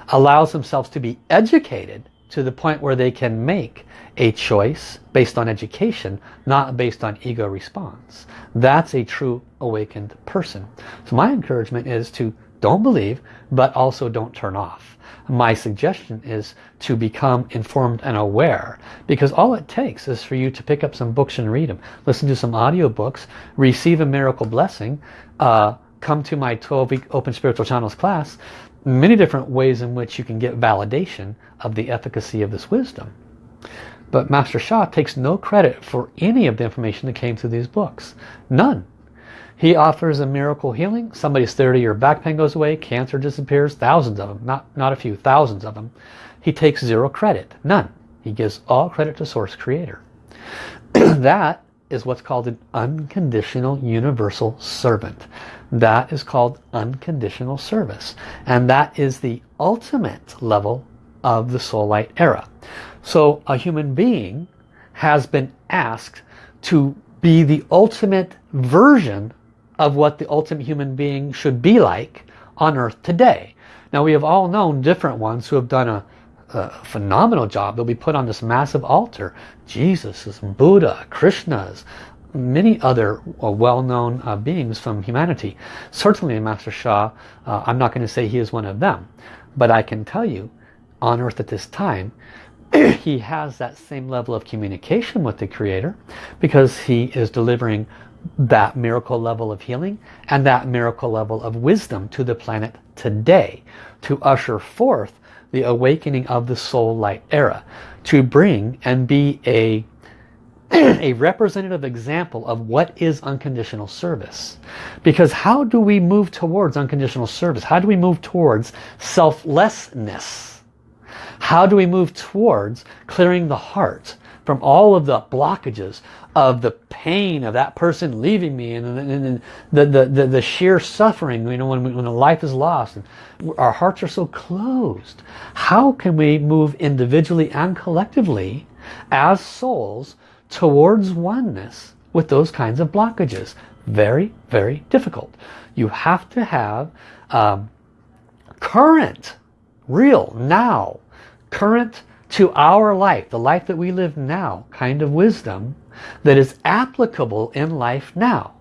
allows themselves to be educated to the point where they can make a choice based on education, not based on ego response. That's a true awakened person. So my encouragement is to don't believe, but also don't turn off. My suggestion is to become informed and aware because all it takes is for you to pick up some books and read them. Listen to some audio books, receive a miracle blessing, uh, come to my 12-week Open Spiritual Channels class, many different ways in which you can get validation of the efficacy of this wisdom. But Master Sha takes no credit for any of the information that came through these books. None. He offers a miracle healing. Somebody's 30-year back pain goes away. Cancer disappears. Thousands of them. Not, not a few. Thousands of them. He takes zero credit. None. He gives all credit to Source Creator. that is what's called an unconditional universal servant. That is called unconditional service. And that is the ultimate level of the soul light era. So a human being has been asked to be the ultimate version of what the ultimate human being should be like on earth today. Now we have all known different ones who have done a, a phenomenal job. They'll be put on this massive altar. Jesus, Buddha, Krishna's, many other uh, well-known uh, beings from humanity. Certainly Master Sha, uh, I'm not going to say he is one of them, but I can tell you on earth at this time he has that same level of communication with the Creator because he is delivering that miracle level of healing and that miracle level of wisdom to the planet today to usher forth the awakening of the soul light era to bring and be a a representative example of what is unconditional service because how do we move towards unconditional service how do we move towards selflessness how do we move towards clearing the heart from all of the blockages of the pain of that person leaving me and, and, and the, the, the, the, sheer suffering, you know, when, when a life is lost. And our hearts are so closed. How can we move individually and collectively as souls towards oneness with those kinds of blockages? Very, very difficult. You have to have um, current, real, now, current to our life, the life that we live now, kind of wisdom that is applicable in life now.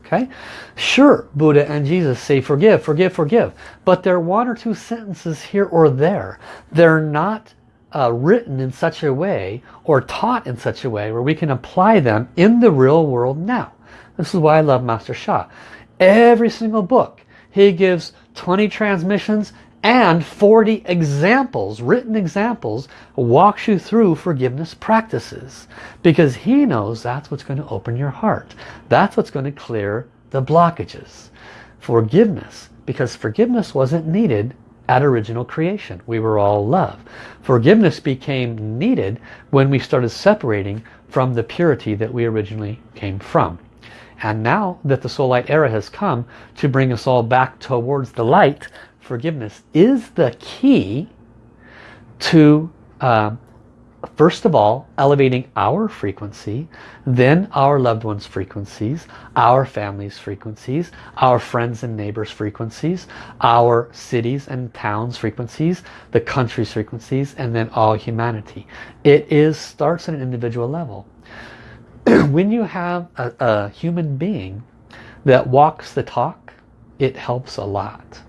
Okay? Sure, Buddha and Jesus say forgive, forgive, forgive. But there are one or two sentences here or there. They're not uh, written in such a way or taught in such a way where we can apply them in the real world now. This is why I love Master Sha. Every single book, he gives 20 transmissions and 40 examples, written examples, walks you through forgiveness practices. Because he knows that's what's going to open your heart. That's what's going to clear the blockages. Forgiveness, because forgiveness wasn't needed at original creation. We were all love. Forgiveness became needed when we started separating from the purity that we originally came from. And now that the soul light era has come to bring us all back towards the light, forgiveness is the key to uh, first of all elevating our frequency then our loved ones frequencies our families frequencies our friends and neighbors frequencies our cities and towns frequencies the country's frequencies and then all humanity. It is starts at an individual level. When you have a, a human being that walks the talk it helps a lot.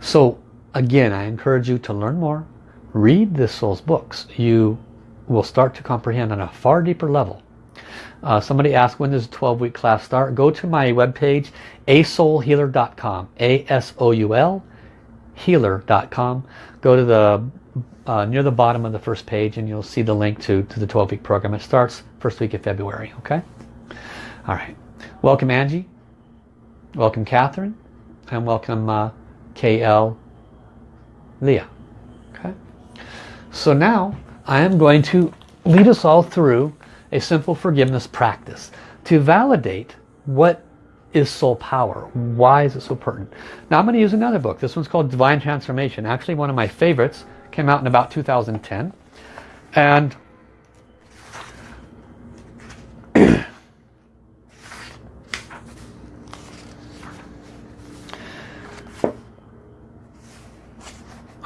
So again, I encourage you to learn more. Read the Soul's books. You will start to comprehend on a far deeper level. Uh, somebody asked when does a 12-week class start? Go to my webpage, asoulhealer.com. A-S-O-U-L healer.com. Go to the uh, near the bottom of the first page and you'll see the link to, to the 12-week program. It starts first week of February, okay? All right. Welcome Angie. Welcome Catherine. And welcome uh, KL Leah. So now I am going to lead us all through a simple forgiveness practice to validate what is soul power. Why is it so pertinent? Now I'm going to use another book. This one's called Divine Transformation. Actually one of my favorites. Came out in about 2010. And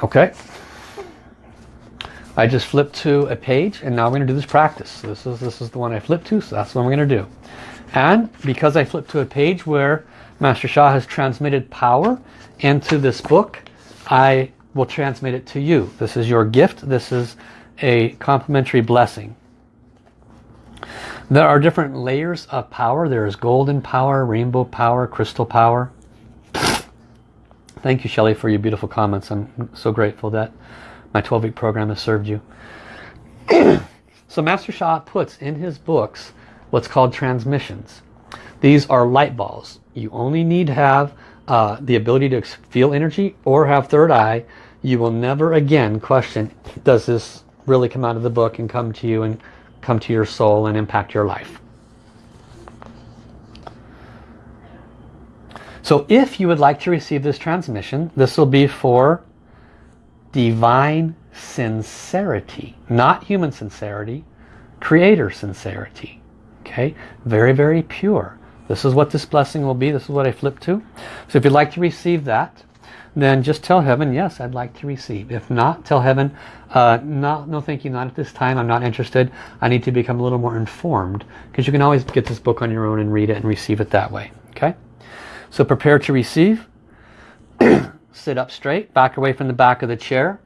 Okay. I just flipped to a page and now we're going to do this practice. This is, this is the one I flipped to, so that's what we're going to do. And because I flipped to a page where Master Sha has transmitted power into this book, I will transmit it to you. This is your gift. This is a complimentary blessing. There are different layers of power. There is golden power, rainbow power, crystal power. Thank you, Shelley, for your beautiful comments. I'm so grateful that my 12-week program has served you. so Master Sha puts in his books what's called transmissions. These are light balls. You only need to have uh, the ability to feel energy or have third eye. You will never again question, does this really come out of the book and come to you and come to your soul and impact your life? So if you would like to receive this transmission, this will be for divine sincerity, not human sincerity, creator sincerity. Okay, very, very pure. This is what this blessing will be. This is what I flip to. So if you'd like to receive that, then just tell heaven, yes, I'd like to receive. If not, tell heaven, uh, no, no thank you, not at this time. I'm not interested. I need to become a little more informed because you can always get this book on your own and read it and receive it that way. Okay, so prepare to receive. Sit up straight, back away from the back of the chair.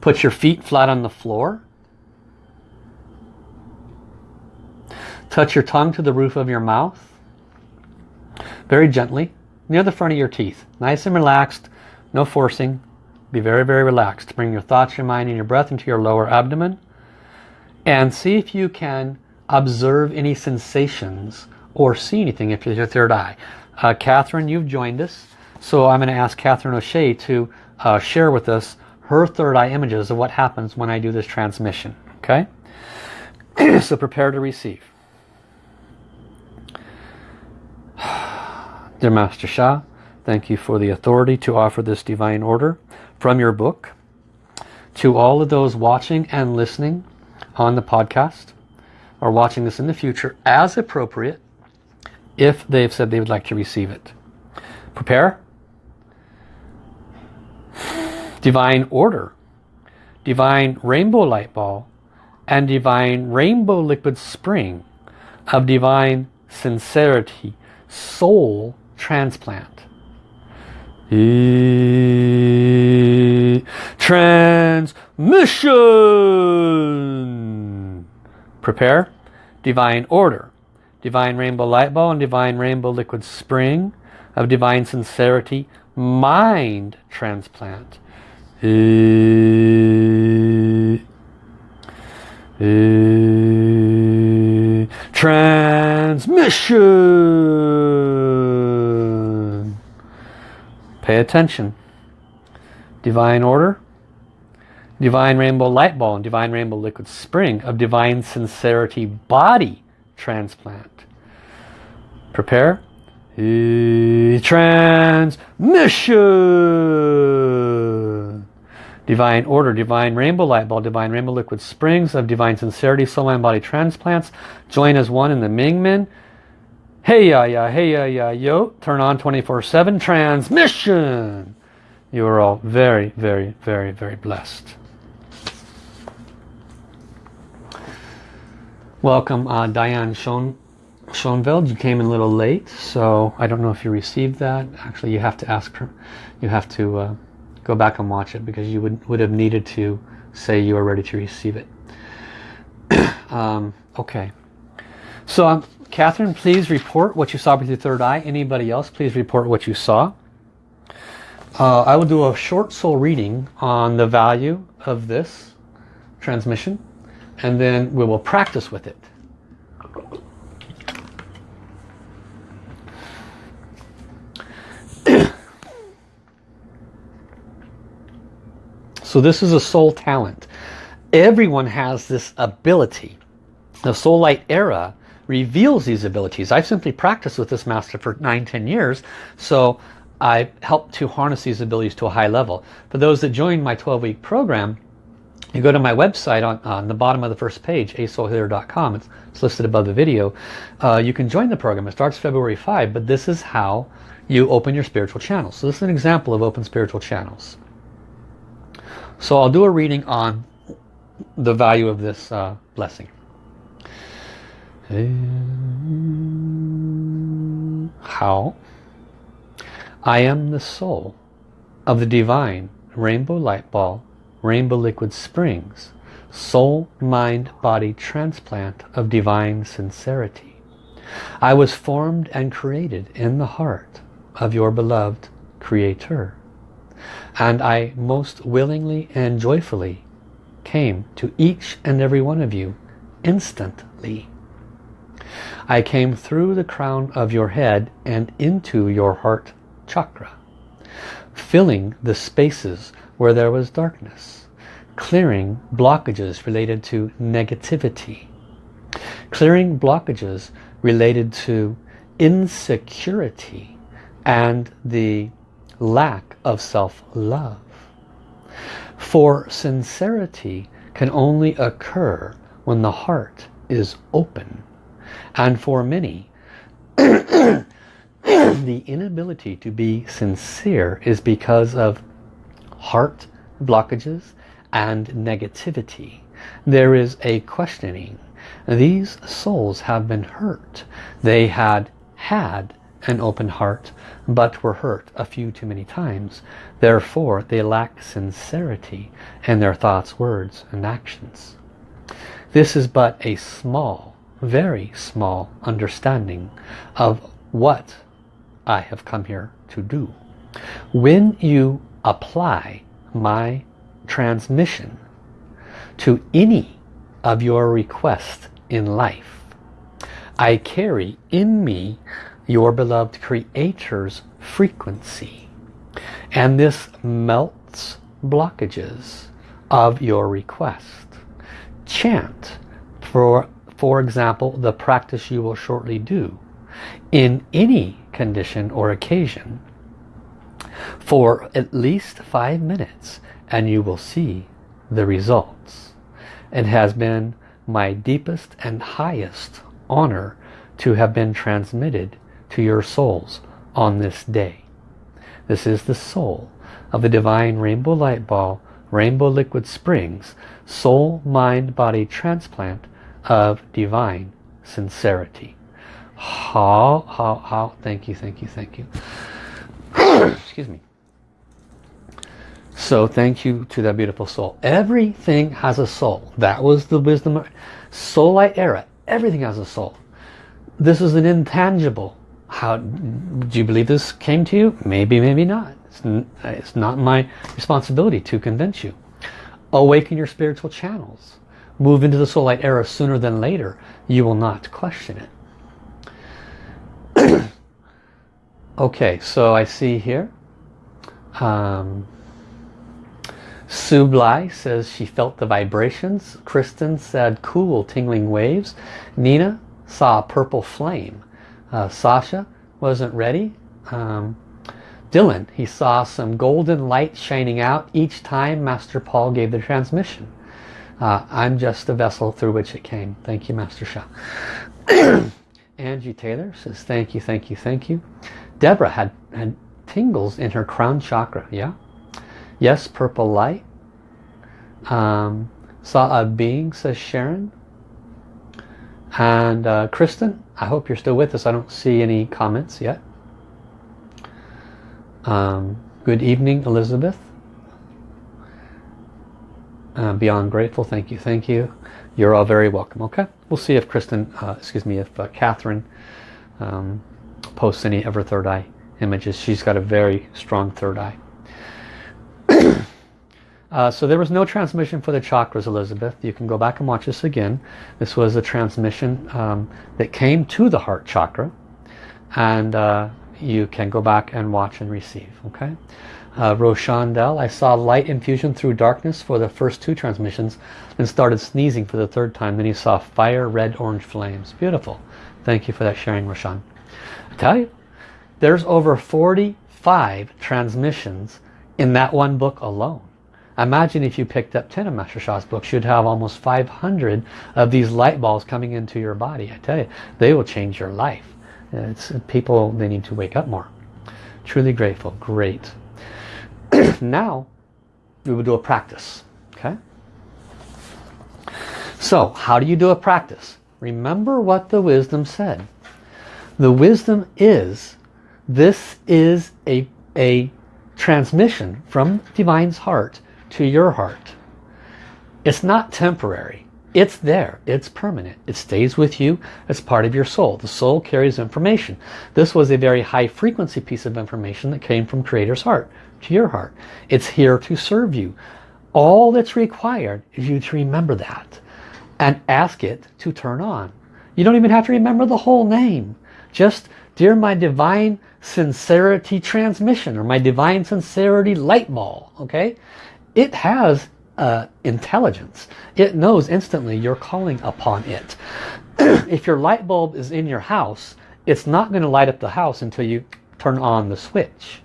Put your feet flat on the floor. Touch your tongue to the roof of your mouth. Very gently, near the front of your teeth. Nice and relaxed, no forcing. Be very, very relaxed. Bring your thoughts, your mind, and your breath into your lower abdomen. And see if you can observe any sensations or see anything if it's your third eye. Uh, Catherine, you've joined us. So I'm going to ask Catherine O'Shea to uh, share with us her third eye images of what happens when I do this transmission. Okay? so prepare to receive. Dear Master Sha, thank you for the authority to offer this divine order from your book to all of those watching and listening on the podcast or watching this in the future as appropriate if they've said they would like to receive it. Prepare divine order, divine rainbow light ball, and divine rainbow liquid spring of divine sincerity, soul transplant. Transmission. Prepare. Divine order. Divine rainbow light ball and divine rainbow liquid spring of divine sincerity mind transplant transmission. Pay attention. Divine order, divine rainbow light ball, and divine rainbow liquid spring of divine sincerity body transplant. Prepare. Transmission. Divine Order, Divine Rainbow Light Ball, Divine Rainbow Liquid Springs of Divine Sincerity, Soul Mind Body Transplants. Join as one in the Mingmen. Hey ya ya, hey ya ya yo. Turn on 24-7 transmission. You are all very, very, very, very blessed. Welcome uh, Diane Schoen. You came in a little late, so I don't know if you received that. Actually, you have to ask her. You have to... Uh, go back and watch it because you would, would have needed to say you are ready to receive it. um, okay. So um, Catherine, please report what you saw with your third eye. Anybody else, please report what you saw. Uh, I will do a short soul reading on the value of this transmission and then we will practice with it. So this is a soul talent. Everyone has this ability. The soul light era reveals these abilities. I've simply practiced with this master for nine, ten years. So I helped to harness these abilities to a high level. For those that joined my 12-week program, you go to my website on, on, the bottom of the first page, asoulhealer.com. It's, it's, listed above the video. Uh, you can join the program. It starts February 5, but this is how you open your spiritual channels. So this is an example of open spiritual channels. So I'll do a reading on the value of this uh, blessing. How? I am the soul of the divine rainbow light ball, rainbow liquid springs, soul, mind, body transplant of divine sincerity. I was formed and created in the heart of your beloved Creator and I most willingly and joyfully came to each and every one of you instantly. I came through the crown of your head and into your heart chakra, filling the spaces where there was darkness, clearing blockages related to negativity, clearing blockages related to insecurity and the lack of self-love. For sincerity can only occur when the heart is open. And for many, the inability to be sincere is because of heart blockages and negativity. There is a questioning. These souls have been hurt. They had had an open heart but were hurt a few too many times. Therefore, they lack sincerity in their thoughts, words, and actions. This is but a small, very small understanding of what I have come here to do. When you apply my transmission to any of your requests in life, I carry in me your beloved Creator's frequency. And this melts blockages of your request. Chant, for, for example, the practice you will shortly do in any condition or occasion for at least five minutes and you will see the results. It has been my deepest and highest honor to have been transmitted to your souls on this day. This is the soul of the Divine Rainbow Light Ball, Rainbow Liquid Springs, Soul, Mind, Body Transplant of Divine Sincerity. How, how, how, thank you, thank you, thank you. Excuse me. So thank you to that beautiful soul. Everything has a soul. That was the wisdom. of Soul light era. Everything has a soul. This is an intangible how do you believe this came to you? Maybe, maybe not. It's, it's not my responsibility to convince you. Awaken your spiritual channels. Move into the soul light era sooner than later. You will not question it. okay, so I see here. Um, Sue Bly says she felt the vibrations. Kristen said cool tingling waves. Nina saw a purple flame. Uh, Sasha wasn't ready. Um, Dylan, he saw some golden light shining out each time Master Paul gave the transmission. Uh, I'm just the vessel through which it came. Thank you, Master Sha. Angie Taylor says, thank you, thank you, thank you. Deborah had, had tingles in her crown chakra. Yeah. Yes, purple light. Um, saw a being, says Sharon. And uh, Kristen, I hope you're still with us. I don't see any comments yet. Um, good evening, Elizabeth. Uh, beyond grateful. Thank you. Thank you. You're all very welcome. Okay. We'll see if Kristen, uh, excuse me, if uh, Catherine um, posts any of her third eye images. She's got a very strong third eye. Uh, so there was no transmission for the chakras, Elizabeth. You can go back and watch this again. This was a transmission um, that came to the heart chakra. And uh, you can go back and watch and receive. Okay. Uh, Roshandel, I saw light infusion through darkness for the first two transmissions and started sneezing for the third time. Then you saw fire, red, orange flames. Beautiful. Thank you for that sharing, Roshan. I tell you, there's over 45 transmissions in that one book alone. Imagine if you picked up 10 of Master Sha's books, you'd have almost 500 of these light balls coming into your body. I tell you, they will change your life. It's people, they need to wake up more. Truly grateful. Great. now, we will do a practice. Okay? So, how do you do a practice? Remember what the wisdom said. The wisdom is, this is a, a transmission from Divine's heart to your heart. It's not temporary. It's there. It's permanent. It stays with you. It's part of your soul. The soul carries information. This was a very high frequency piece of information that came from Creator's heart to your heart. It's here to serve you. All that's required is you to remember that and ask it to turn on. You don't even have to remember the whole name. Just, dear my divine sincerity transmission or my divine sincerity light ball. Okay? It has uh, intelligence. It knows instantly you're calling upon it. if your light bulb is in your house, it's not going to light up the house until you turn on the switch.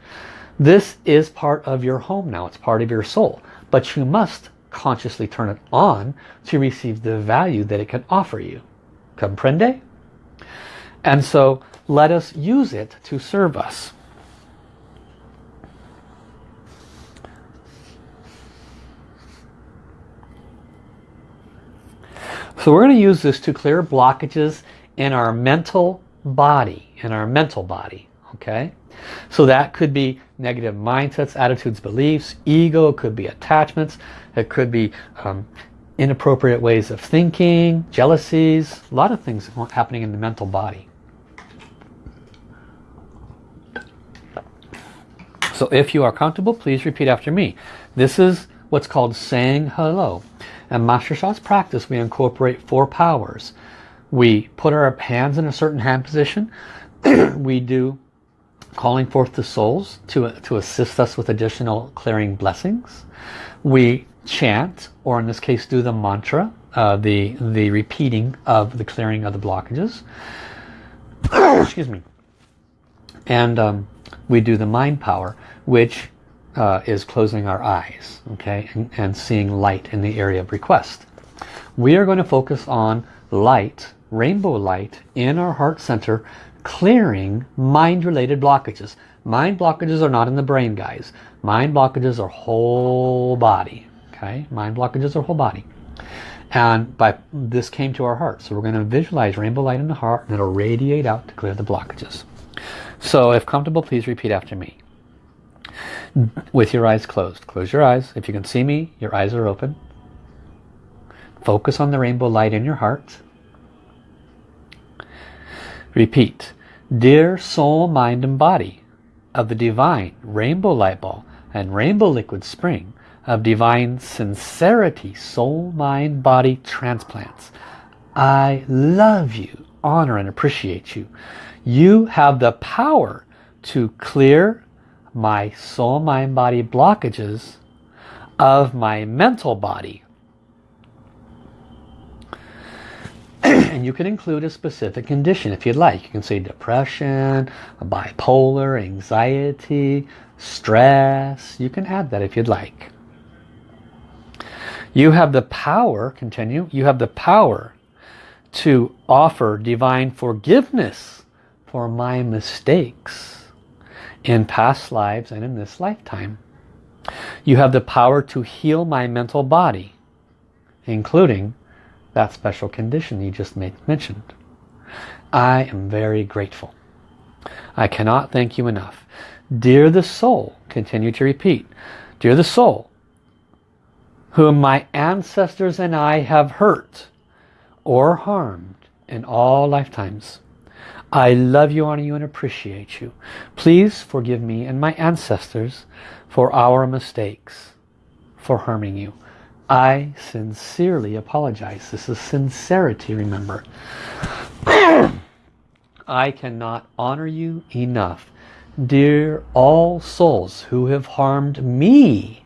This is part of your home now. It's part of your soul. But you must consciously turn it on to receive the value that it can offer you. Comprende? And so let us use it to serve us. So we're going to use this to clear blockages in our mental body, in our mental body, okay? So that could be negative mindsets, attitudes, beliefs, ego, it could be attachments, it could be um, inappropriate ways of thinking, jealousies, a lot of things happening in the mental body. So if you are comfortable, please repeat after me. This is what's called saying hello. In Master Sha's practice, we incorporate four powers. We put our hands in a certain hand position. we do calling forth the souls to, to assist us with additional clearing blessings. We chant, or in this case do the mantra, uh, the, the repeating of the clearing of the blockages. Excuse me. And um, we do the mind power, which uh, is closing our eyes, okay, and, and seeing light in the area of request. We are going to focus on light, rainbow light, in our heart center, clearing mind-related blockages. Mind blockages are not in the brain, guys. Mind blockages are whole body, okay? Mind blockages are whole body. And by this came to our heart. So we're going to visualize rainbow light in the heart and it'll radiate out to clear the blockages. So if comfortable, please repeat after me with your eyes closed. Close your eyes. If you can see me, your eyes are open. Focus on the rainbow light in your heart. Repeat. Dear soul, mind and body of the divine rainbow light ball and rainbow liquid spring of divine sincerity, soul, mind, body transplants. I love you, honor and appreciate you. You have the power to clear my soul, mind, body blockages of my mental body. and you can include a specific condition if you'd like. You can say depression, bipolar, anxiety, stress. You can add that if you'd like. You have the power, continue, you have the power to offer divine forgiveness for my mistakes in past lives and in this lifetime. You have the power to heal my mental body, including that special condition you just made, mentioned. I am very grateful. I cannot thank you enough. Dear the soul, continue to repeat, Dear the soul, whom my ancestors and I have hurt or harmed in all lifetimes. I love you, honor you, and appreciate you. Please forgive me and my ancestors for our mistakes, for harming you. I sincerely apologize. This is sincerity, remember. I cannot honor you enough. Dear all souls who have harmed me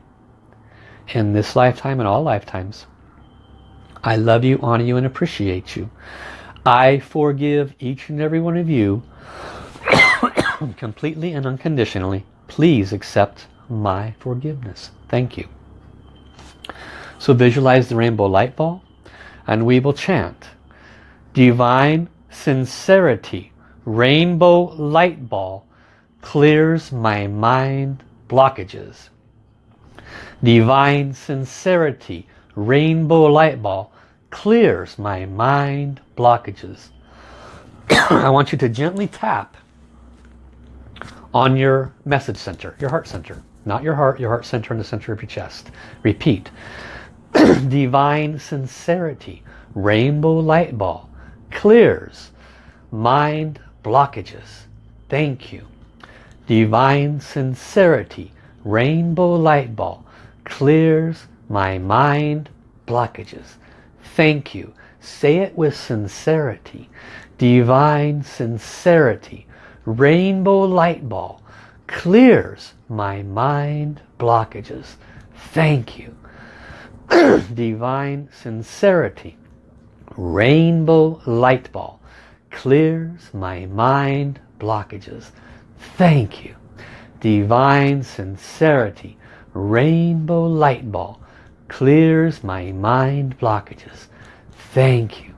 in this lifetime and all lifetimes, I love you, honor you, and appreciate you. I forgive each and every one of you completely and unconditionally. Please accept my forgiveness. Thank you. So visualize the rainbow light ball and we will chant Divine sincerity, rainbow light ball clears my mind blockages. Divine sincerity, rainbow light ball clears my mind blockages. I want you to gently tap on your message center, your heart center. Not your heart, your heart center in the center of your chest. Repeat. Divine sincerity, rainbow light ball, clears mind blockages. Thank you. Divine sincerity, rainbow light ball, clears my mind blockages. Thank you. Say it with sincerity. Divine sincerity. Rainbow light ball clears my mind blockages. Thank you. Divine sincerity. Rainbow light ball clears my mind blockages. Thank you. Divine sincerity. Rainbow light ball clears my mind blockages. Thank you.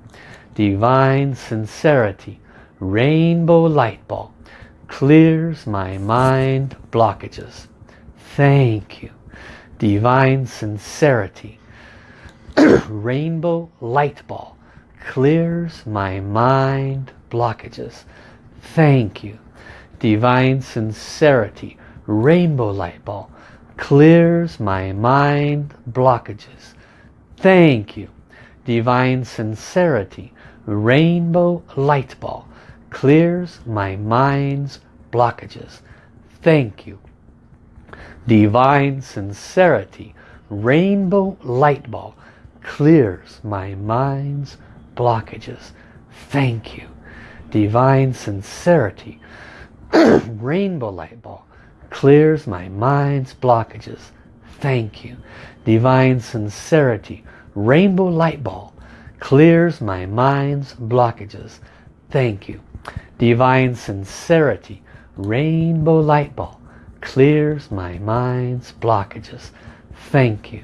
Divine Sincerity Rainbow Light Ball clears my mind blockages. Thank you. Divine Sincerity Rainbow Light Ball clears my mind blockages. Thank you. Divine Sincerity Rainbow Light Ball clears my mind blockages. Thank you. Divine Sincerity Rainbow Light Ball clears my mind's blockages. Thank you. Divine Sincerity Rainbow Light Ball clears my mind's blockages. Thank you. Divine Sincerity Rainbow Light Ball clears my mind's blockages. Thank you. Divine Sincerity Rainbow Light Ball clears my mind's blockages. Thank you. Divine Sincerity Rainbow Light Ball clears my mind's blockages. Thank you.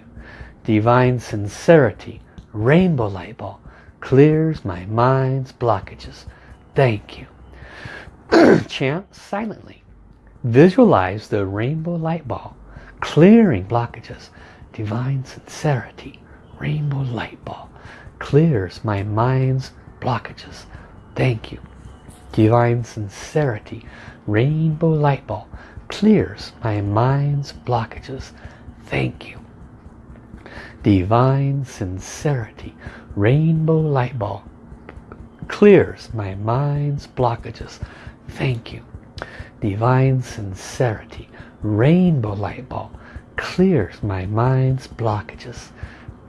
Divine Sincerity Rainbow Light Ball clears my mind's blockages. Thank you. Chant silently. Visualize the rainbow light ball clearing blockages. Divine Sincerity Rainbow Light Ball clears my mind's blockages. Thank you. Divine Sincerity Rainbow Light Ball clears my mind's blockages. Thank you. Divine Sincerity Rainbow Light Ball clears my mind's blockages. Thank you. Divine Sincerity Rainbow Light Ball clears my mind's blockages.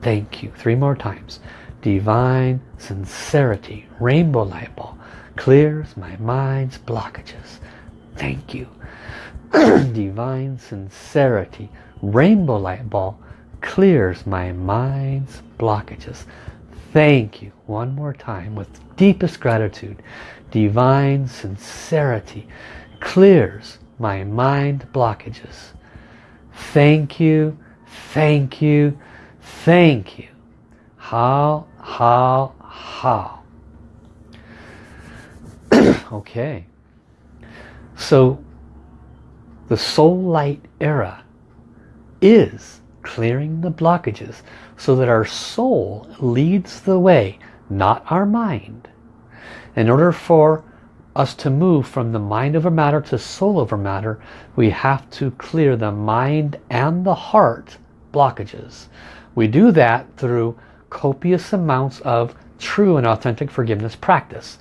Thank you. Three more times. Divine Sincerity Rainbow Light Ball clears my mind's blockages. Thank you. Divine Sincerity Rainbow Light Ball clears my mind's blockages. Thank you. One more time with deepest gratitude. Divine Sincerity clears my mind blockages. Thank you. Thank you. Thank you. Hao, hao, hao. okay. So the soul light era is clearing the blockages so that our soul leads the way, not our mind. In order for us to move from the mind over matter to soul over matter, we have to clear the mind and the heart blockages. We do that through copious amounts of true and authentic forgiveness practice.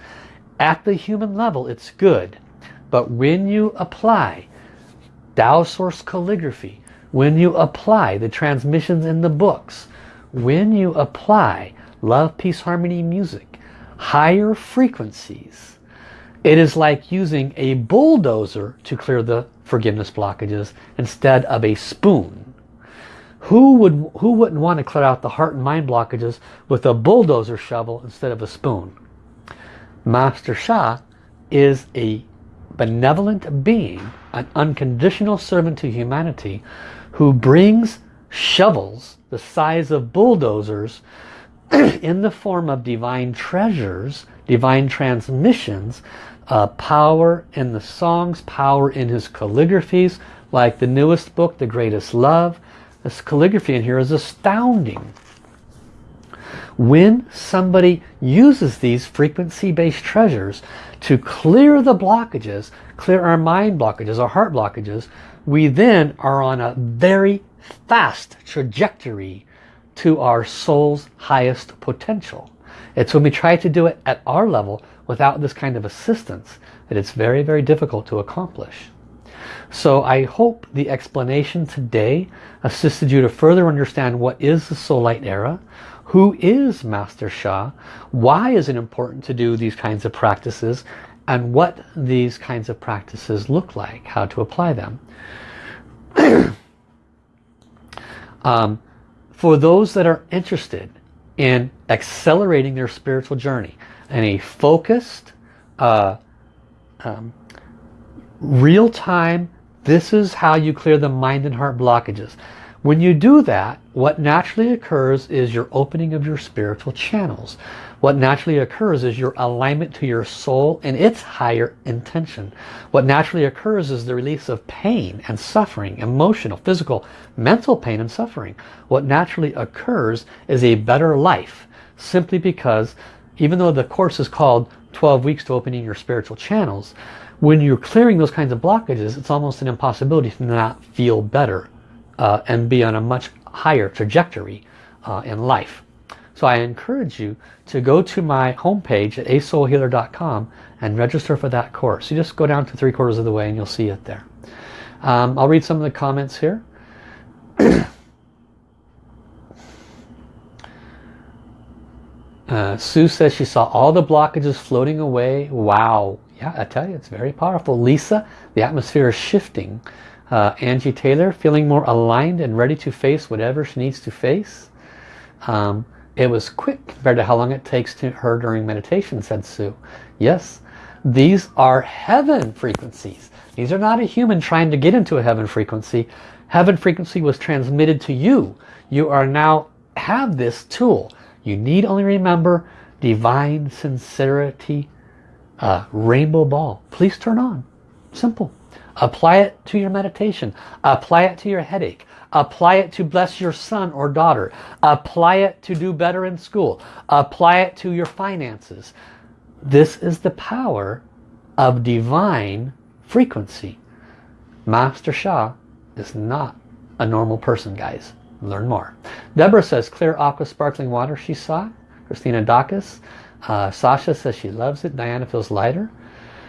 At the human level, it's good. But when you apply Tao Source Calligraphy, when you apply the transmissions in the books, when you apply Love, Peace, Harmony music, higher frequencies, it is like using a bulldozer to clear the forgiveness blockages instead of a spoon. Who, would, who wouldn't want to clear out the heart and mind blockages with a bulldozer shovel instead of a spoon? Master Sha is a benevolent being, an unconditional servant to humanity who brings shovels the size of bulldozers in the form of divine treasures, divine transmissions, uh, power in the songs, power in his calligraphies, like the newest book, The Greatest Love. This calligraphy in here is astounding. When somebody uses these frequency-based treasures to clear the blockages, clear our mind blockages, our heart blockages, we then are on a very fast trajectory to our soul's highest potential. It's when we try to do it at our level without this kind of assistance that it's very, very difficult to accomplish. So I hope the explanation today assisted you to further understand what is the Soul Light Era, who is Master Sha, why is it important to do these kinds of practices, and what these kinds of practices look like, how to apply them. um, for those that are interested in accelerating their spiritual journey in a focused, uh, um, real-time, this is how you clear the mind and heart blockages. When you do that, what naturally occurs is your opening of your spiritual channels. What naturally occurs is your alignment to your soul and its higher intention. What naturally occurs is the release of pain and suffering, emotional, physical, mental pain and suffering. What naturally occurs is a better life simply because even though the course is called 12 weeks to opening your spiritual channels, when you're clearing those kinds of blockages, it's almost an impossibility to not feel better uh, and be on a much higher trajectory uh, in life. So I encourage you to go to my homepage at asoulhealer.com and register for that course. You just go down to three quarters of the way and you'll see it there. Um, I'll read some of the comments here. uh, Sue says she saw all the blockages floating away. Wow. Yeah, I tell you, it's very powerful. Lisa, the atmosphere is shifting. Uh, Angie Taylor, feeling more aligned and ready to face whatever she needs to face. Um, it was quick compared to how long it takes to her during meditation, said Sue. Yes, these are heaven frequencies. These are not a human trying to get into a heaven frequency. Heaven frequency was transmitted to you. You are now have this tool. You need only remember divine sincerity, uh, rainbow ball. Please turn on. Simple. Apply it to your meditation. Apply it to your headache. Apply it to bless your son or daughter. Apply it to do better in school. Apply it to your finances. This is the power of divine frequency. Master Sha is not a normal person, guys. Learn more. Deborah says, clear aqua sparkling water she saw. Christina Dacus. Uh, Sasha says she loves it. Diana feels lighter.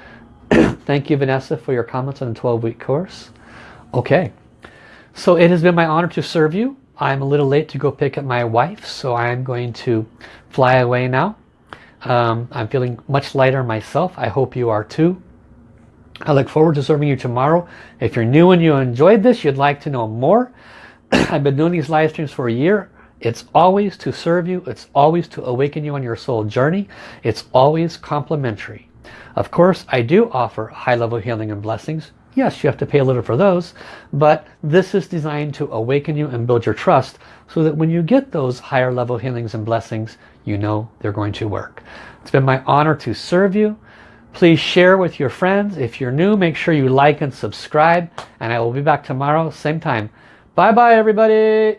Thank you, Vanessa, for your comments on the 12-week course. Okay, so it has been my honor to serve you. I'm a little late to go pick up my wife, so I'm going to fly away now. Um, I'm feeling much lighter myself. I hope you are too. I look forward to serving you tomorrow. If you're new and you enjoyed this, you'd like to know more, I've been doing these live streams for a year. It's always to serve you. It's always to awaken you on your soul journey. It's always complimentary. Of course, I do offer high-level healing and blessings. Yes, you have to pay a little for those, but this is designed to awaken you and build your trust so that when you get those higher level healings and blessings, you know they're going to work. It's been my honor to serve you. Please share with your friends. If you're new, make sure you like and subscribe, and I will be back tomorrow, same time. Bye-bye, everybody.